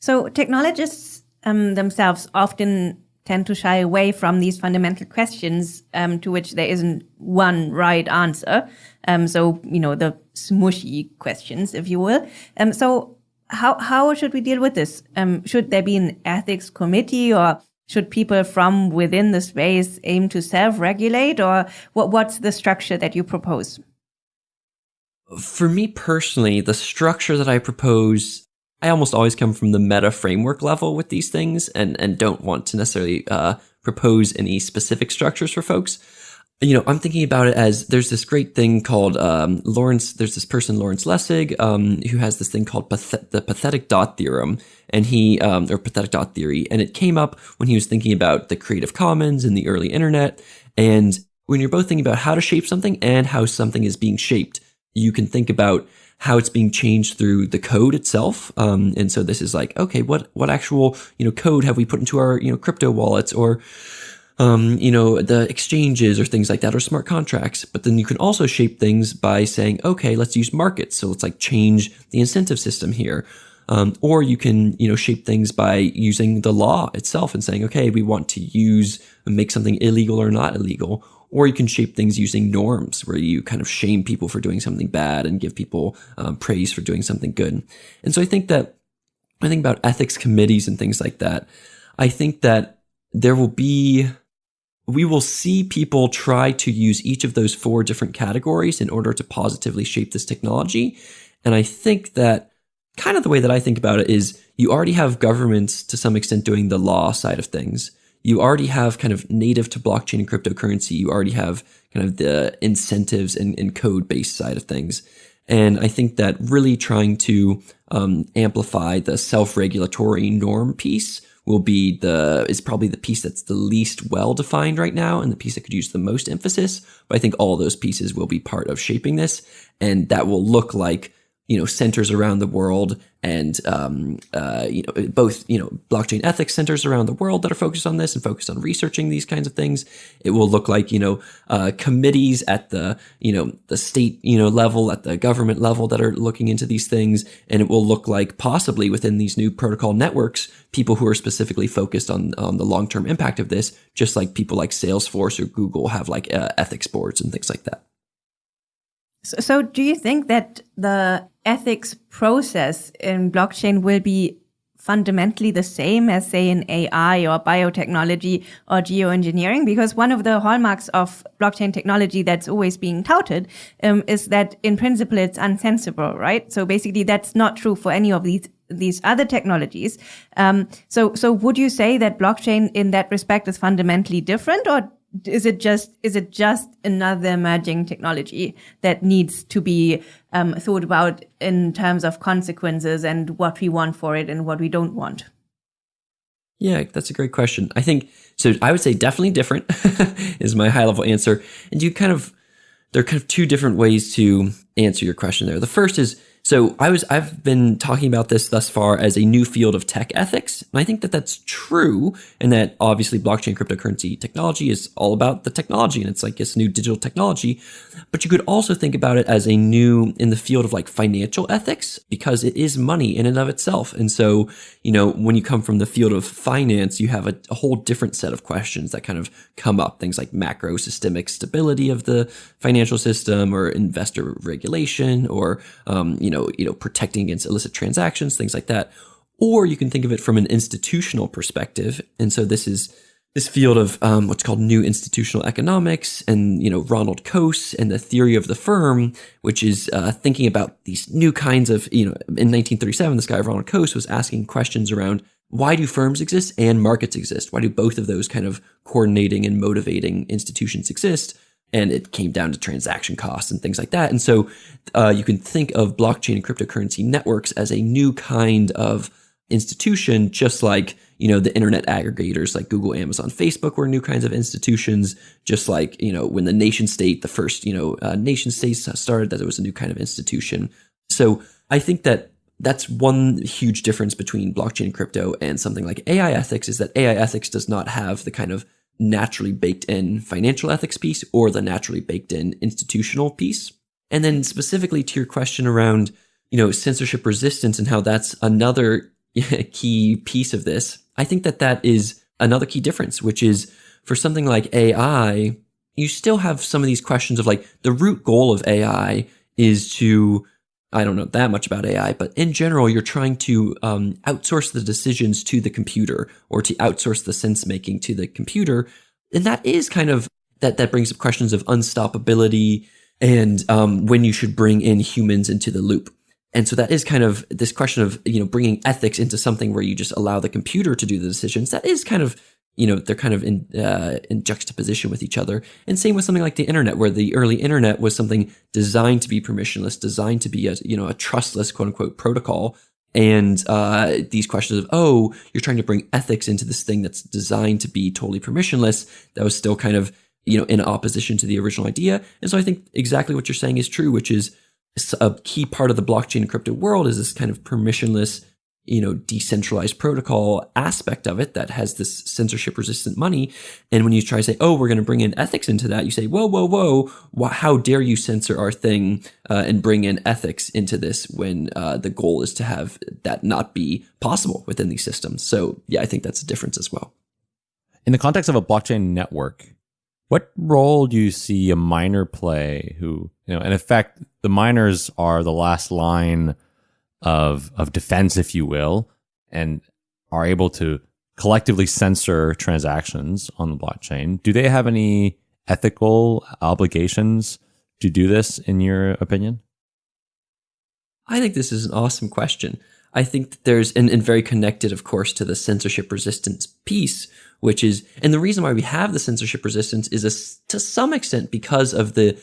So technologists um, themselves often tend to shy away from these fundamental questions um, to which there isn't one right answer. Um, so, you know, the smushy questions, if you will. Um, so how, how should we deal with this? Um, should there be an ethics committee or should people from within the space aim to self-regulate or what, what's the structure that you propose? For me personally, the structure that I propose I almost always come from the meta framework level with these things and, and don't want to necessarily uh, propose any specific structures for folks. You know, I'm thinking about it as there's this great thing called um, Lawrence. There's this person Lawrence Lessig um, who has this thing called the pathetic dot theorem, and he um, or pathetic dot theory, and it came up when he was thinking about the Creative Commons and the early internet. And when you're both thinking about how to shape something and how something is being shaped, you can think about how it's being changed through the code itself. Um, and so this is like, okay, what what actual you know code have we put into our you know crypto wallets or um, you know the exchanges or things like that or smart contracts. But then you can also shape things by saying, okay, let's use markets. So let's like change the incentive system here. Um, or you can, you know, shape things by using the law itself and saying, okay, we want to use and make something illegal or not illegal or you can shape things using norms where you kind of shame people for doing something bad and give people um, praise for doing something good. And so I think that I think about ethics committees and things like that. I think that there will be we will see people try to use each of those four different categories in order to positively shape this technology. And I think that kind of the way that I think about it is you already have governments to some extent doing the law side of things you already have kind of native to blockchain and cryptocurrency. You already have kind of the incentives and, and code based side of things. And I think that really trying to um, amplify the self regulatory norm piece will be the is probably the piece that's the least well defined right now and the piece that could use the most emphasis. But I think all those pieces will be part of shaping this, and that will look like you know centers around the world and um, uh, you know both you know blockchain ethics centers around the world that are focused on this and focused on researching these kinds of things. It will look like you know uh, committees at the you know the state you know level at the government level that are looking into these things. And it will look like possibly within these new protocol networks people who are specifically focused on on the long-term impact of this just like people like salesforce or google have like uh, ethics boards and things like that so, so do you think that the ethics process in blockchain will be fundamentally the same as say in AI or biotechnology or geoengineering because one of the hallmarks of blockchain technology that's always being touted um, is that in principle it's uncensorable, right? So basically that's not true for any of these these other technologies. Um, so so would you say that blockchain in that respect is fundamentally different or is it just is it just another emerging technology that needs to be um, thought about in terms of consequences and what we want for it and what we don't want? Yeah, that's a great question. I think so. I would say definitely different is my high level answer. And you kind of there are kind of two different ways to answer your question there. The first is so I was I've been talking about this thus far as a new field of tech ethics, and I think that that's true, and that obviously blockchain cryptocurrency technology is all about the technology, and it's like this new digital technology. But you could also think about it as a new in the field of like financial ethics because it is money in and of itself, and so you know when you come from the field of finance, you have a, a whole different set of questions that kind of come up, things like macro systemic stability of the financial system, or investor regulation, or um, you know know, you know, protecting against illicit transactions, things like that. Or you can think of it from an institutional perspective. And so this is this field of um, what's called new institutional economics and you know ronald coase and the theory of the firm which is uh, thinking about these new kinds of you know in 1937 this guy ronald coase was asking questions around why do firms exist and markets exist why do both of those kind of coordinating and motivating institutions exist and it came down to transaction costs and things like that. And so uh, you can think of blockchain and cryptocurrency networks as a new kind of institution, just like you know the internet aggregators like Google, Amazon, Facebook were new kinds of institutions. Just like you know when the nation state, the first you know uh, nation states started, that it was a new kind of institution. So I think that that's one huge difference between blockchain crypto and something like AI ethics is that AI ethics does not have the kind of naturally baked in financial ethics piece or the naturally baked in institutional piece. And then specifically to your question around, you know, censorship resistance and how that's another key piece of this, I think that that is another key difference, which is for something like AI, you still have some of these questions of like the root goal of AI is to I don't know that much about AI, but in general, you're trying to um, outsource the decisions to the computer or to outsource the sense making to the computer. And that is kind of that, that brings up questions of unstoppability and um, when you should bring in humans into the loop. And so that is kind of this question of, you know, bringing ethics into something where you just allow the computer to do the decisions. That is kind of you know they're kind of in uh, in juxtaposition with each other. And same with something like the internet where the early internet was something designed to be permissionless designed to be a you know a trustless quote unquote protocol. And uh, these questions of oh you're trying to bring ethics into this thing that's designed to be totally permissionless that was still kind of you know in opposition to the original idea. And so i think exactly what you're saying is true which is a key part of the blockchain and crypto world is this kind of permissionless you know, decentralized protocol aspect of it that has this censorship resistant money. And when you try to say, oh, we're going to bring in ethics into that, you say, whoa, whoa, whoa, how dare you censor our thing uh, and bring in ethics into this when uh, the goal is to have that not be possible within these systems. So, yeah, I think that's a difference as well. In the context of a blockchain network, what role do you see a miner play who, you know, in effect, the miners are the last line of of defense, if you will, and are able to collectively censor transactions on the blockchain. Do they have any ethical obligations to do this, in your opinion? I think this is an awesome question. I think that there's, and, and very connected, of course, to the censorship resistance piece, which is, and the reason why we have the censorship resistance is a, to some extent because of the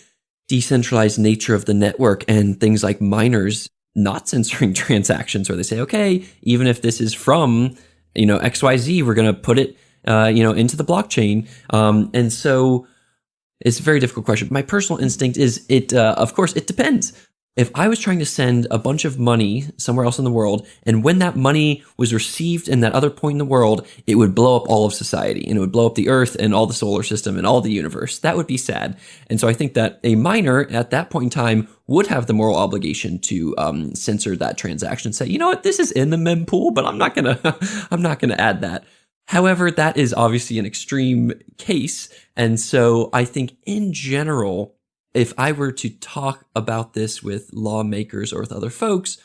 decentralized nature of the network and things like miners not censoring transactions where they say, okay, even if this is from, you know, XYZ, we're going to put it, uh, you know, into the blockchain. Um, and so it's a very difficult question. My personal instinct is it, uh, of course, it depends if I was trying to send a bunch of money somewhere else in the world, and when that money was received in that other point in the world, it would blow up all of society and it would blow up the earth and all the solar system and all the universe. That would be sad. And so I think that a miner at that point in time would have the moral obligation to um, censor that transaction. Say, you know what, this is in the mempool, but I'm not gonna, I'm not gonna add that. However, that is obviously an extreme case, and so I think in general if I were to talk about this with lawmakers or with other folks,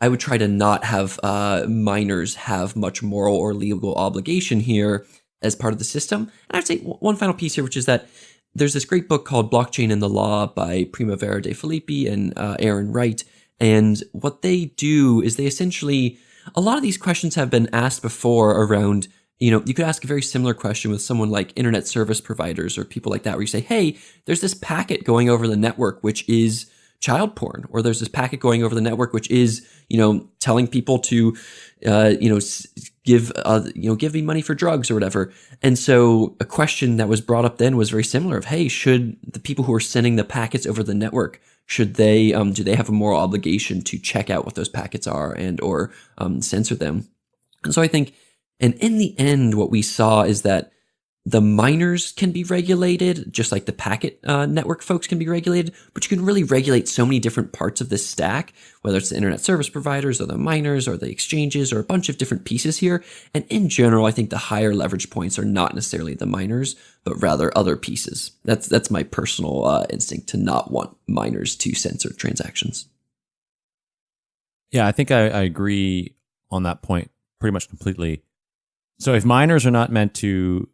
I would try to not have uh, miners have much moral or legal obligation here as part of the system. And I'd say one final piece here, which is that there's this great book called Blockchain and the Law by Primavera de Filippi and uh, Aaron Wright. And what they do is they essentially, a lot of these questions have been asked before around you know, you could ask a very similar question with someone like internet service providers or people like that, where you say, hey, there's this packet going over the network, which is child porn, or there's this packet going over the network, which is, you know, telling people to, uh, you know, give, uh, you know, give me money for drugs or whatever. And so a question that was brought up then was very similar of, hey, should the people who are sending the packets over the network, should they, um, do they have a moral obligation to check out what those packets are and or um, censor them? And so I think and in the end, what we saw is that the miners can be regulated, just like the packet uh, network folks can be regulated, but you can really regulate so many different parts of this stack, whether it's the internet service providers or the miners or the exchanges or a bunch of different pieces here. And in general, I think the higher leverage points are not necessarily the miners, but rather other pieces. That's that's my personal uh, instinct to not want miners to censor transactions. Yeah, I think I, I agree on that point pretty much completely. So if miners are not meant to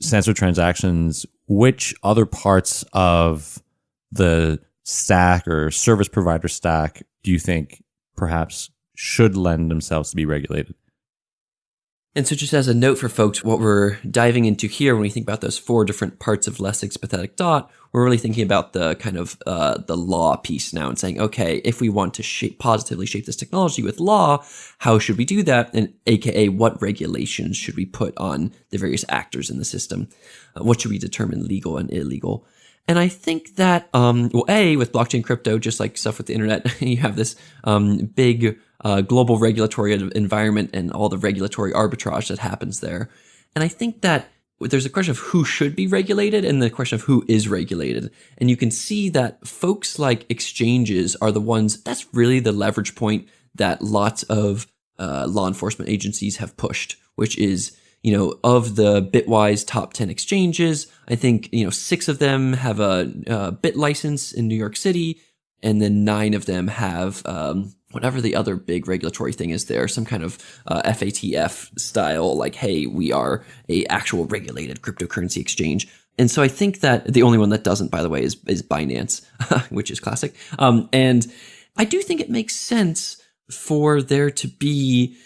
censor transactions, which other parts of the stack or service provider stack do you think perhaps should lend themselves to be regulated? And so, just as a note for folks, what we're diving into here, when we think about those four different parts of Lessig's pathetic dot, we're really thinking about the kind of uh, the law piece now and saying, okay, if we want to shape positively shape this technology with law, how should we do that? And AKA, what regulations should we put on the various actors in the system? Uh, what should we determine legal and illegal? And I think that, um, well, A, with blockchain crypto, just like stuff with the internet, you have this um, big uh, global regulatory environment and all the regulatory arbitrage that happens there. And I think that there's a question of who should be regulated and the question of who is regulated. And you can see that folks like exchanges are the ones that's really the leverage point that lots of uh, law enforcement agencies have pushed, which is you know, of the Bitwise top 10 exchanges, I think, you know, six of them have a, a bit license in New York City, and then nine of them have um, whatever the other big regulatory thing is there, some kind of uh, FATF style, like, hey, we are a actual regulated cryptocurrency exchange. And so I think that the only one that doesn't, by the way, is, is Binance, which is classic. Um, and I do think it makes sense for there to be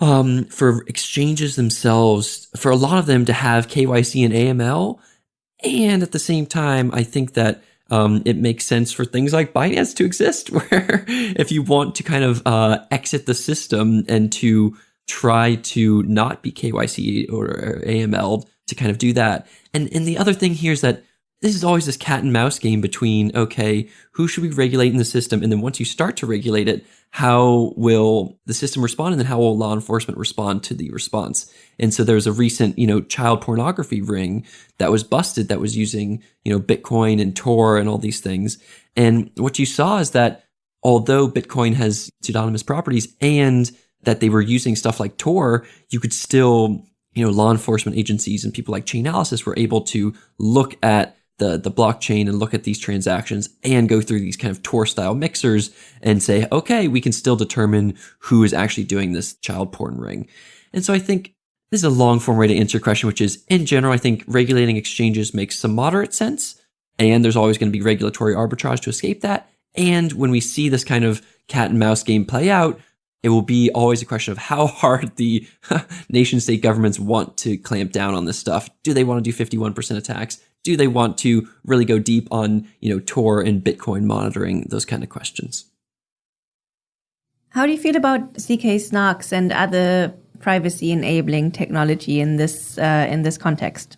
um, for exchanges themselves, for a lot of them to have KYC and AML. And at the same time, I think that um, it makes sense for things like Binance to exist, where if you want to kind of uh, exit the system and to try to not be KYC or AML to kind of do that. And and the other thing here is that this is always this cat and mouse game between okay, who should we regulate in the system, and then once you start to regulate it, how will the system respond, and then how will law enforcement respond to the response? And so there's a recent, you know, child pornography ring that was busted that was using, you know, Bitcoin and Tor and all these things. And what you saw is that although Bitcoin has pseudonymous properties and that they were using stuff like Tor, you could still, you know, law enforcement agencies and people like Chainalysis were able to look at the the blockchain and look at these transactions and go through these kind of Tor style mixers and say, okay, we can still determine who is actually doing this child porn ring. And so I think this is a long form way to answer your question, which is in general, I think regulating exchanges makes some moderate sense. And there's always going to be regulatory arbitrage to escape that. And when we see this kind of cat and mouse game play out, it will be always a question of how hard the nation state governments want to clamp down on this stuff. Do they want to do 51% attacks? Do they want to really go deep on, you know, Tor and Bitcoin monitoring, those kind of questions? How do you feel about ZK snarks and other privacy enabling technology in this uh, in this context?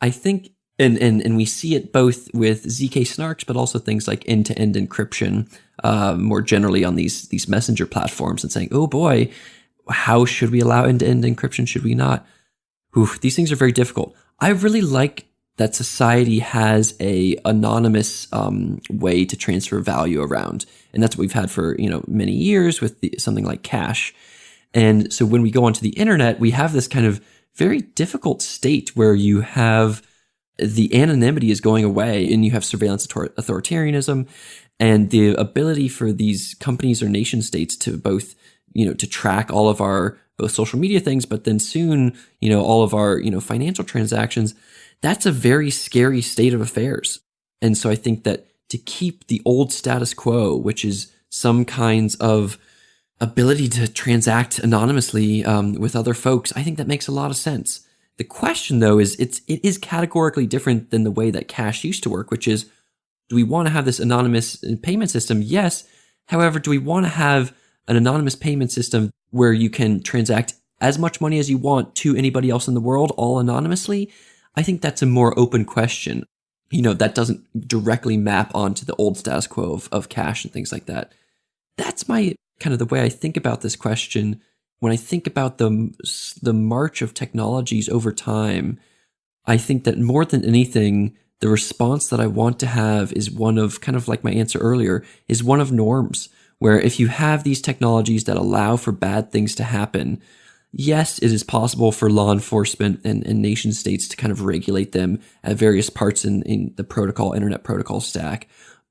I think and, and and we see it both with zk snarks but also things like end-to-end encryption uh, more generally on these these messenger platforms and saying oh boy how should we allow end-to-end encryption should we not Oof, these things are very difficult I really like that society has a anonymous um, way to transfer value around, and that's what we've had for you know many years with the, something like cash. And so when we go onto the internet, we have this kind of very difficult state where you have the anonymity is going away, and you have surveillance authoritarianism, and the ability for these companies or nation states to both you know to track all of our both social media things, but then soon, you know, all of our, you know, financial transactions, that's a very scary state of affairs. And so I think that to keep the old status quo, which is some kinds of ability to transact anonymously um, with other folks, I think that makes a lot of sense. The question though is it's it is categorically different than the way that cash used to work, which is do we want to have this anonymous payment system? Yes. However, do we want to have an anonymous payment system where you can transact as much money as you want to anybody else in the world all anonymously? I think that's a more open question. You know, that doesn't directly map onto the old status quo of, of cash and things like that. That's my kind of the way I think about this question. When I think about the, the march of technologies over time, I think that more than anything, the response that I want to have is one of kind of like my answer earlier, is one of norms, where if you have these technologies that allow for bad things to happen, yes, it is possible for law enforcement and, and nation states to kind of regulate them at various parts in, in the protocol, internet protocol stack.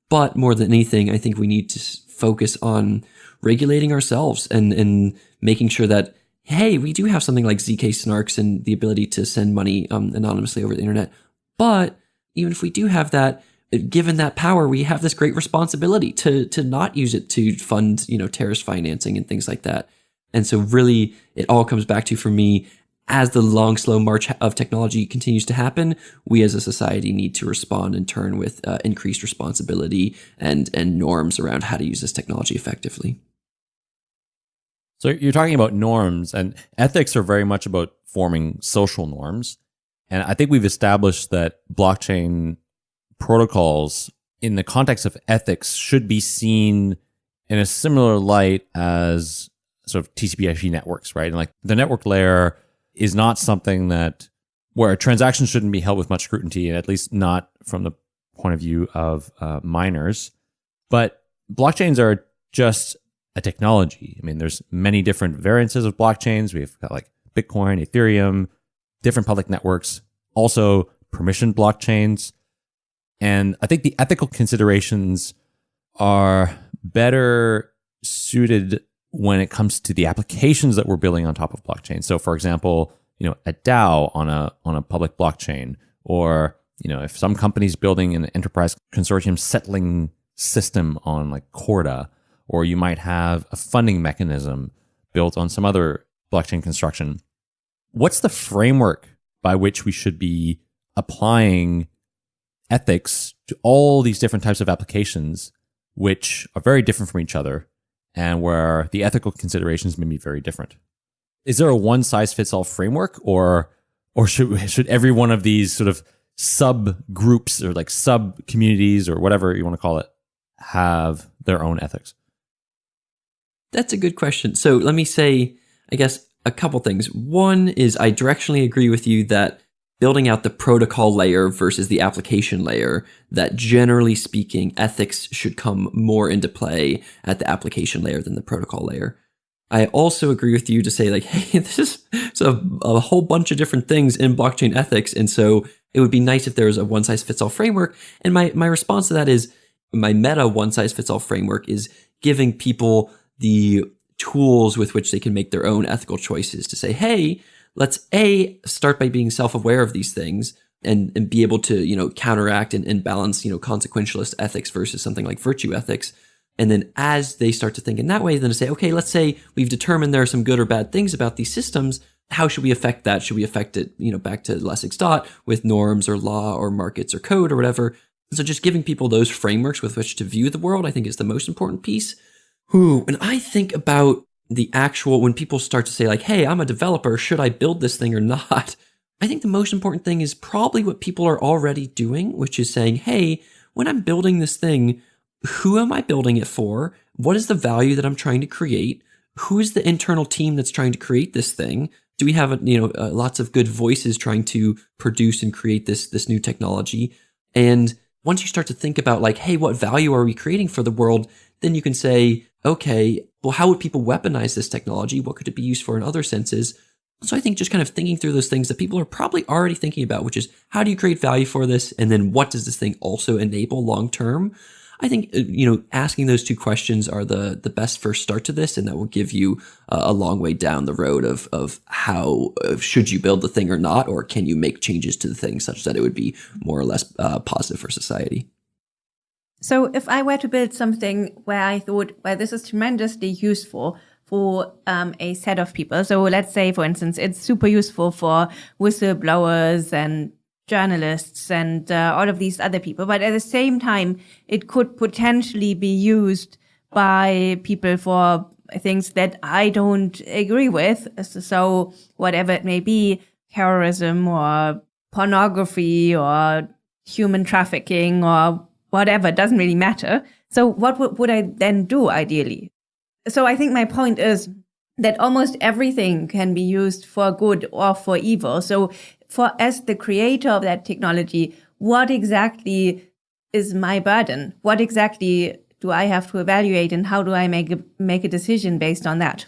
But more than anything, I think we need to focus on regulating ourselves and, and making sure that, hey, we do have something like ZK snarks and the ability to send money um, anonymously over the internet. But even if we do have that, given that power, we have this great responsibility to to not use it to fund, you know, terrorist financing and things like that. And so really it all comes back to for me as the long slow march of technology continues to happen, we as a society need to respond in turn with uh, increased responsibility and and norms around how to use this technology effectively. So you're talking about norms and ethics are very much about forming social norms. And I think we've established that blockchain protocols in the context of ethics should be seen in a similar light as sort of TCP/IP networks, right? And like the network layer is not something that where a transaction shouldn't be held with much scrutiny, and at least not from the point of view of uh, miners. But blockchains are just a technology. I mean, there's many different variances of blockchains. We've got like Bitcoin, Ethereum, different public networks, also permissioned blockchains. And I think the ethical considerations are better suited when it comes to the applications that we're building on top of blockchain. So for example, you know, a DAO on a on a public blockchain or you know, if some company's building an enterprise consortium settling system on like Corda, or you might have a funding mechanism built on some other blockchain construction. What's the framework by which we should be applying ethics to all these different types of applications, which are very different from each other and where the ethical considerations may be very different? Is there a one size fits all framework or or should should every one of these sort of sub groups or like sub communities or whatever you want to call it have their own ethics? That's a good question. So let me say, I guess, a couple things. One is I directionally agree with you that building out the protocol layer versus the application layer, that generally speaking, ethics should come more into play at the application layer than the protocol layer. I also agree with you to say, like, hey, this is a, a whole bunch of different things in blockchain ethics. And so it would be nice if there was a one size fits all framework. And my, my response to that is my meta one size fits all framework is giving people the tools with which they can make their own ethical choices to say, hey, let's A, start by being self aware of these things. And, and be able to you know counteract and, and balance you know consequentialist ethics versus something like virtue ethics and then as they start to think in that way, then to say, okay, let's say we've determined there are some good or bad things about these systems. How should we affect that? Should we affect it, you know, back to Lessig's dot with norms or law or markets or code or whatever? So just giving people those frameworks with which to view the world, I think is the most important piece. Ooh, when I think about the actual, when people start to say, like, hey, I'm a developer, should I build this thing or not? I think the most important thing is probably what people are already doing, which is saying, hey, when I'm building this thing, who am I building it for? What is the value that I'm trying to create? Who is the internal team that's trying to create this thing? Do we have, you know, uh, lots of good voices trying to produce and create this this new technology? And once you start to think about like, hey, what value are we creating for the world? Then you can say, okay, well, how would people weaponize this technology? What could it be used for in other senses? So I think just kind of thinking through those things that people are probably already thinking about, which is how do you create value for this? And then what does this thing also enable long term? I think uh, you know asking those two questions are the the best first start to this, and that will give you a long way down the road of of how uh, should you build the thing or not, or can you make changes to the thing such that it would be more or less uh, positive for society. So if I were to build something where I thought, well, this is tremendously useful, for um, a set of people. So let's say, for instance, it's super useful for whistleblowers and journalists and uh, all of these other people. But at the same time, it could potentially be used by people for things that I don't agree with. So whatever it may be, terrorism or pornography or human trafficking or whatever, doesn't really matter. So what would, would I then do ideally? So I think my point is that almost everything can be used for good or for evil. So for as the creator of that technology, what exactly is my burden? What exactly do I have to evaluate and how do I make a, make a decision based on that?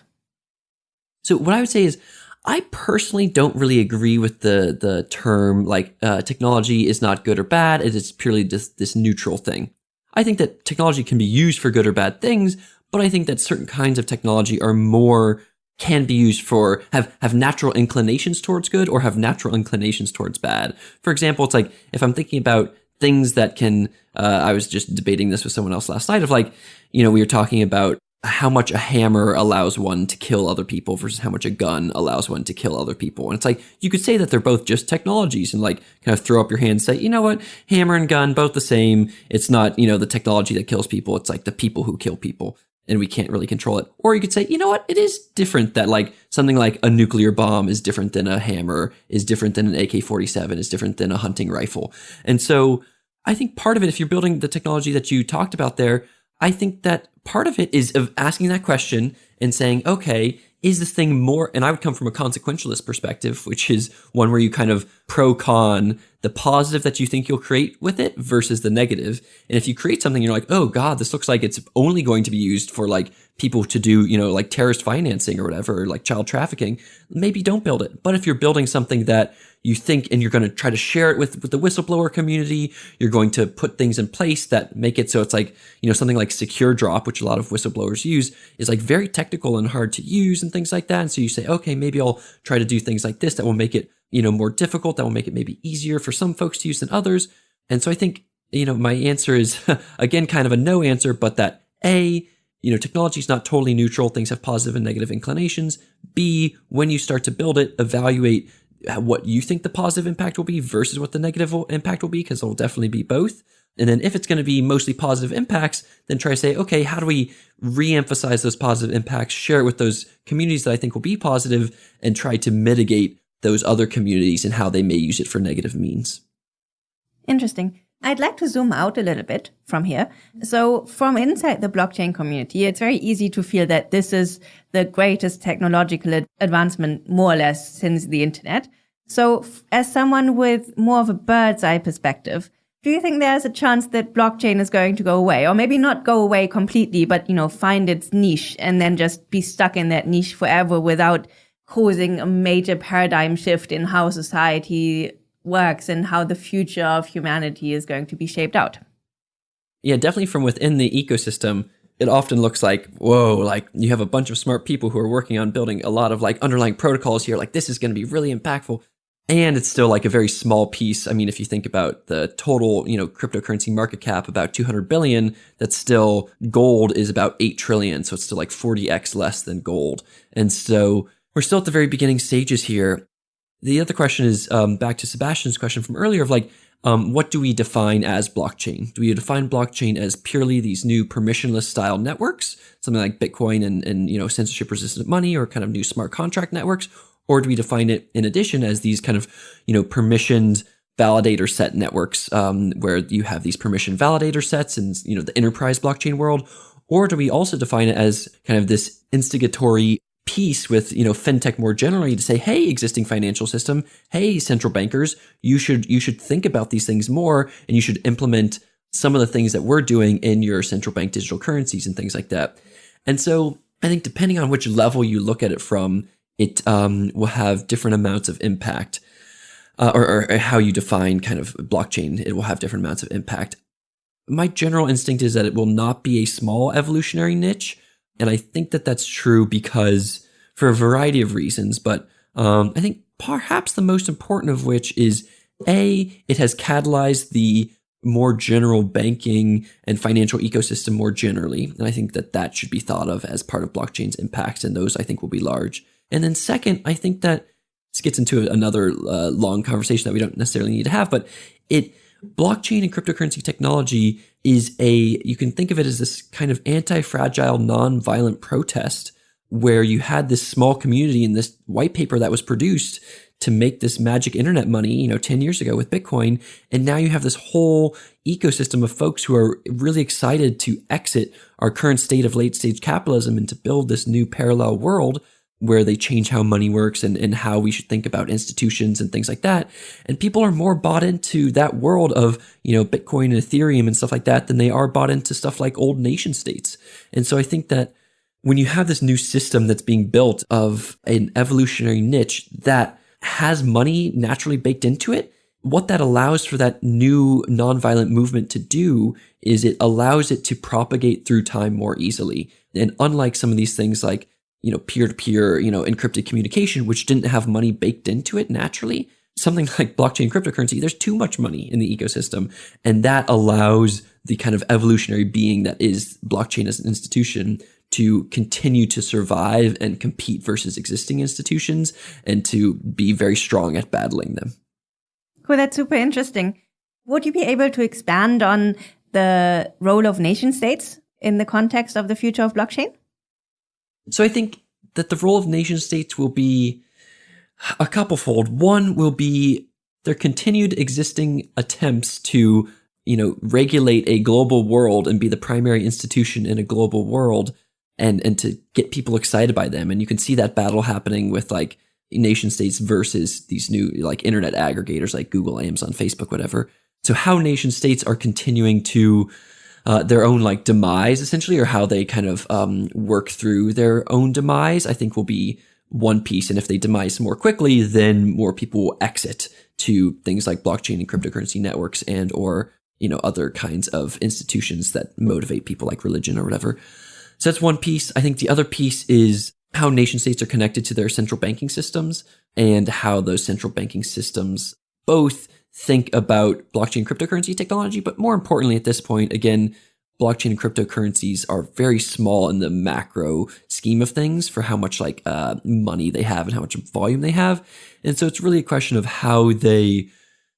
So what I would say is I personally don't really agree with the the term like uh, technology is not good or bad. It is purely just this neutral thing. I think that technology can be used for good or bad things, but I think that certain kinds of technology are more can be used for have have natural inclinations towards good or have natural inclinations towards bad. For example, it's like if I'm thinking about things that can uh, I was just debating this with someone else last night of like, you know, we were talking about how much a hammer allows one to kill other people versus how much a gun allows one to kill other people. And it's like, you could say that they're both just technologies and like kind of throw up your hand and say, you know what, hammer and gun, both the same. It's not, you know, the technology that kills people. It's like the people who kill people and we can't really control it. Or you could say, you know what, it is different that like something like a nuclear bomb is different than a hammer, is different than an AK 47, is different than a hunting rifle. And so I think part of it, if you're building the technology that you talked about there, I think that part of it is of asking that question and saying, okay, is this thing more, and I would come from a consequentialist perspective, which is one where you kind of pro con the positive that you think you'll create with it versus the negative. And if you create something, you're like, oh God, this looks like it's only going to be used for like people to do, you know, like terrorist financing or whatever, like child trafficking, maybe don't build it. But if you're building something that you think and you're going to try to share it with, with the whistleblower community, you're going to put things in place that make it so it's like, you know, something like SecureDrop, which a lot of whistleblowers use, is like very technical and hard to use and things like that. And so you say, okay, maybe I'll try to do things like this that will make it, you know, more difficult, that will make it maybe easier for some folks to use than others. And so I think, you know, my answer is again kind of a no answer, but that A, you know, technology is not totally neutral. Things have positive and negative inclinations. B, when you start to build it, evaluate what you think the positive impact will be versus what the negative impact will be, because it'll definitely be both. And then if it's going to be mostly positive impacts, then try to say, okay, how do we re-emphasize those positive impacts, share it with those communities that I think will be positive, and try to mitigate those other communities and how they may use it for negative means. Interesting. I'd like to zoom out a little bit from here. So from inside the blockchain community, it's very easy to feel that this is the greatest technological advancement more or less since the internet. So as someone with more of a bird's eye perspective, do you think there's a chance that blockchain is going to go away or maybe not go away completely, but, you know, find its niche and then just be stuck in that niche forever without causing a major paradigm shift in how society works and how the future of humanity is going to be shaped out. Yeah, definitely from within the ecosystem, it often looks like, whoa, like you have a bunch of smart people who are working on building a lot of like underlying protocols here. Like this is going to be really impactful. And it's still like a very small piece. I mean, if you think about the total, you know, cryptocurrency market cap, about 200 billion, that's still gold is about 8 trillion. So it's still like 40x less than gold. And so we're still at the very beginning stages here. The other question is um, back to Sebastian's question from earlier of like, um, what do we define as blockchain? Do we define blockchain as purely these new permissionless style networks, something like Bitcoin and, and you know censorship resistant money, or kind of new smart contract networks, or do we define it in addition as these kind of you know permissioned validator set networks, um, where you have these permission validator sets in you know the enterprise blockchain world, or do we also define it as kind of this instigatory piece with you know fintech more generally to say hey existing financial system. Hey central bankers you should you should think about these things more and you should implement some of the things that we're doing in your central bank digital currencies and things like that. And so i think depending on which level you look at it from it um, will have different amounts of impact uh, or, or how you define kind of blockchain it will have different amounts of impact. My general instinct is that it will not be a small evolutionary niche and I think that that's true because for a variety of reasons, but um, I think perhaps the most important of which is A, it has catalyzed the more general banking and financial ecosystem more generally. And I think that that should be thought of as part of blockchain's impacts. And those I think will be large. And then second, I think that this gets into another uh, long conversation that we don't necessarily need to have, but it, blockchain and cryptocurrency technology is a, you can think of it as this kind of anti-fragile, non-violent protest where you had this small community in this white paper that was produced to make this magic internet money, you know, 10 years ago with Bitcoin. And now you have this whole ecosystem of folks who are really excited to exit our current state of late stage capitalism and to build this new parallel world where they change how money works and, and how we should think about institutions and things like that. And people are more bought into that world of, you know, Bitcoin and Ethereum and stuff like that than they are bought into stuff like old nation states. And so I think that when you have this new system that's being built of an evolutionary niche that has money naturally baked into it, what that allows for that new nonviolent movement to do is it allows it to propagate through time more easily. And unlike some of these things like, you know, peer to peer, you know, encrypted communication, which didn't have money baked into it naturally, something like blockchain cryptocurrency, there's too much money in the ecosystem. And that allows the kind of evolutionary being that is blockchain as an institution to continue to survive and compete versus existing institutions and to be very strong at battling them. Cool, that's super interesting. Would you be able to expand on the role of nation states in the context of the future of blockchain? So I think that the role of nation states will be a couplefold. One will be their continued existing attempts to, you know, regulate a global world and be the primary institution in a global world and and to get people excited by them. And you can see that battle happening with like nation states versus these new like internet aggregators like Google, Amazon, Facebook, whatever. So how nation states are continuing to uh, their own like demise essentially, or how they kind of um, work through their own demise, I think will be one piece. And if they demise more quickly, then more people will exit to things like blockchain and cryptocurrency networks and or you know other kinds of institutions that motivate people like religion or whatever. So that's one piece. I think the other piece is how nation states are connected to their central banking systems and how those central banking systems both think about blockchain cryptocurrency technology, but more importantly at this point, again, blockchain and cryptocurrencies are very small in the macro scheme of things for how much like uh, money they have and how much volume they have. And so it's really a question of how they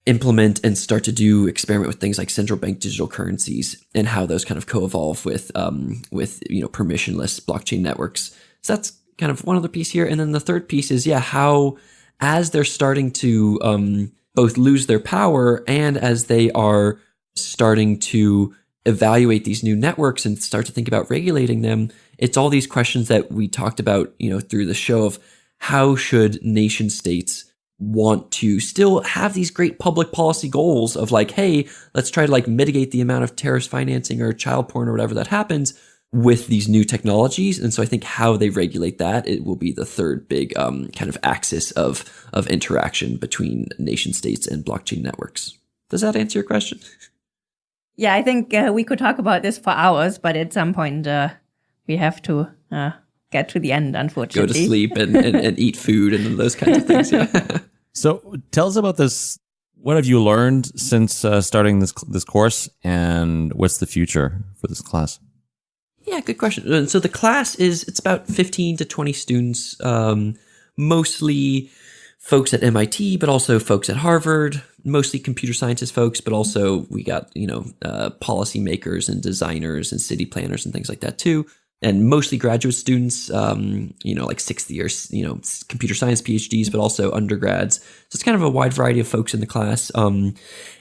implement and start to do experiment with things like central bank digital currencies and how those kind of co-evolve with um, with you know permissionless blockchain networks. So that's kind of one other piece here, and then the third piece is yeah how as they're starting to um, both lose their power and as they are starting to evaluate these new networks and start to think about regulating them, it's all these questions that we talked about you know through the show of how should nation states want to still have these great public policy goals of like, hey, let's try to like mitigate the amount of terrorist financing or child porn or whatever that happens with these new technologies. And so I think how they regulate that, it will be the third big um, kind of axis of, of interaction between nation states and blockchain networks. Does that answer your question? Yeah, I think uh, we could talk about this for hours, but at some point uh, we have to uh, get to the end, unfortunately. Go to sleep and, and, and eat food and those kinds of things. Yeah. so tell us about this. What have you learned since uh, starting this this course, and what's the future for this class? Yeah, good question. Uh, so the class is it's about fifteen to twenty students, um, mostly folks at MIT, but also folks at Harvard, mostly computer sciences folks, but also we got you know uh, policymakers and designers and city planners and things like that too and mostly graduate students, um, you know, like sixth year, you know, computer science PhDs, but also undergrads. So it's kind of a wide variety of folks in the class. Um,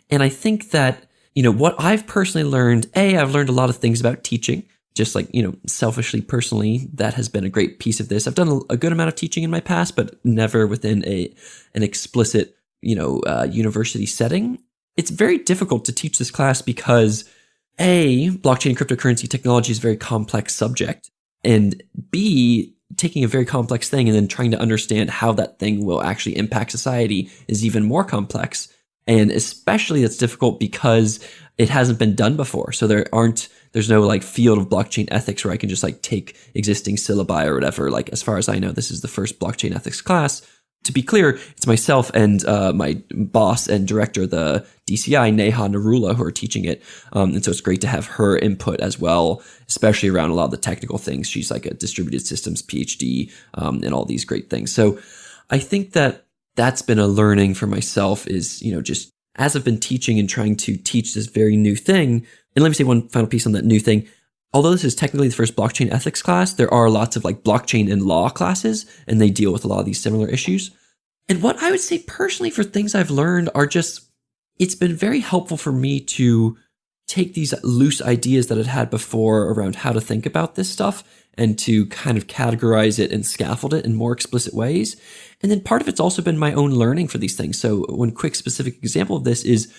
and I think that, you know, what I've personally learned, A, I've learned a lot of things about teaching, just like, you know, selfishly, personally, that has been a great piece of this. I've done a, good amount of teaching in my past, but never within a, an explicit, you know, uh, university setting. It's very difficult to teach this class because a, blockchain cryptocurrency technology is a very complex subject. And B, taking a very complex thing and then trying to understand how that thing will actually impact society is even more complex. And especially that's difficult because it hasn't been done before. So there aren't, there's no like field of blockchain ethics where I can just like take existing syllabi or whatever. Like, as far as I know, this is the first blockchain ethics class to be clear, it's myself and uh, my boss and director, the DCI, Neha Narula, who are teaching it. Um, and so it's great to have her input as well, especially around a lot of the technical things. She's like a distributed systems PhD um, and all these great things. So I think that that's been a learning for myself is, you know, just as I've been teaching and trying to teach this very new thing. And let me say one final piece on that new thing although this is technically the first blockchain ethics class, there are lots of like blockchain and law classes, and they deal with a lot of these similar issues. And what I would say personally for things I've learned are just, it's been very helpful for me to take these loose ideas that I'd had before around how to think about this stuff and to kind of categorize it and scaffold it in more explicit ways. And then part of it's also been my own learning for these things. So one quick specific example of this is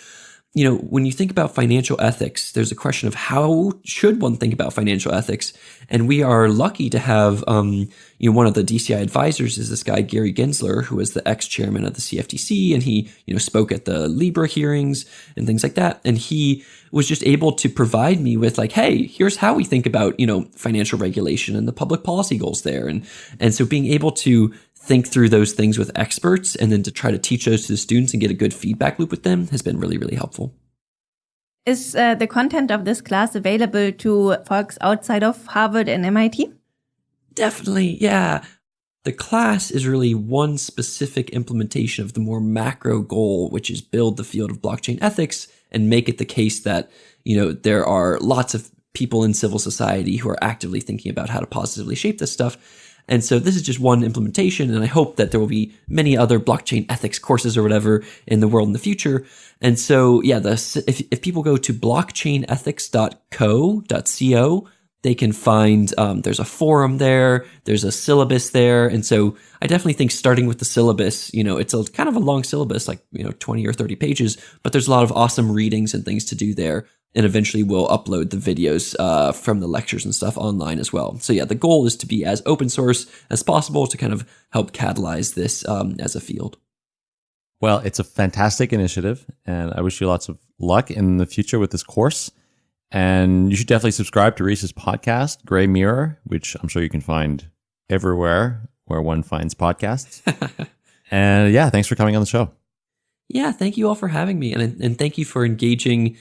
you know, when you think about financial ethics, there's a question of how should one think about financial ethics? And we are lucky to have, um, you know, one of the DCI advisors is this guy, Gary Gensler, who was the ex-chairman of the CFTC. And he, you know, spoke at the Libra hearings and things like that. And he was just able to provide me with like, hey, here's how we think about, you know, financial regulation and the public policy goals there. And, and so being able to think through those things with experts and then to try to teach those to the students and get a good feedback loop with them has been really, really helpful. Is uh, the content of this class available to folks outside of Harvard and MIT? Definitely, yeah. The class is really one specific implementation of the more macro goal, which is build the field of blockchain ethics and make it the case that, you know, there are lots of people in civil society who are actively thinking about how to positively shape this stuff and so this is just one implementation, and I hope that there will be many other blockchain ethics courses or whatever in the world in the future. And so, yeah, the, if, if people go to blockchainethics.co.co, they can find um, there's a forum there, there's a syllabus there, and so I definitely think starting with the syllabus, you know, it's a kind of a long syllabus, like you know, 20 or 30 pages, but there's a lot of awesome readings and things to do there and eventually we'll upload the videos uh, from the lectures and stuff online as well. So yeah, the goal is to be as open source as possible to kind of help catalyze this um, as a field. Well, it's a fantastic initiative, and I wish you lots of luck in the future with this course. And you should definitely subscribe to Rhys's podcast, Gray Mirror, which I'm sure you can find everywhere where one finds podcasts. and yeah, thanks for coming on the show. Yeah, thank you all for having me, and and thank you for engaging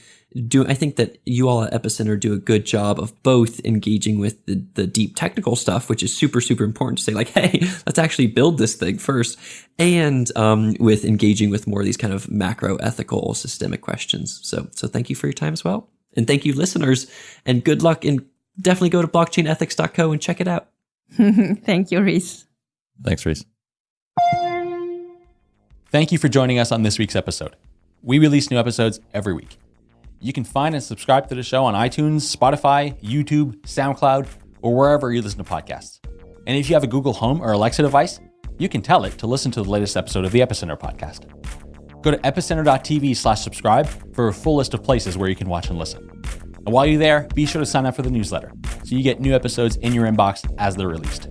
do I think that you all at Epicenter do a good job of both engaging with the, the deep technical stuff, which is super, super important to say like, hey, let's actually build this thing first, and um, with engaging with more of these kind of macro ethical systemic questions. So, so thank you for your time as well. And thank you, listeners, and good luck. And definitely go to blockchainethics.co and check it out. thank you, Rhys. Thanks, Rhys. Thank you for joining us on this week's episode. We release new episodes every week. You can find and subscribe to the show on iTunes, Spotify, YouTube, SoundCloud, or wherever you listen to podcasts. And if you have a Google Home or Alexa device, you can tell it to listen to the latest episode of the Epicenter podcast. Go to epicenter.tv slash subscribe for a full list of places where you can watch and listen. And while you're there, be sure to sign up for the newsletter so you get new episodes in your inbox as they're released.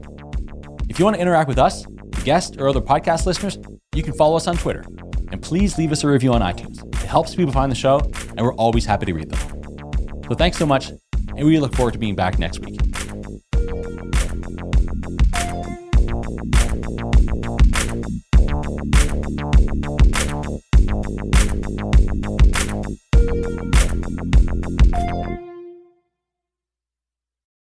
If you want to interact with us, the guests, or other podcast listeners, you can follow us on Twitter. And please leave us a review on iTunes. It helps people find the show, and we're always happy to read them. So thanks so much, and we look forward to being back next week.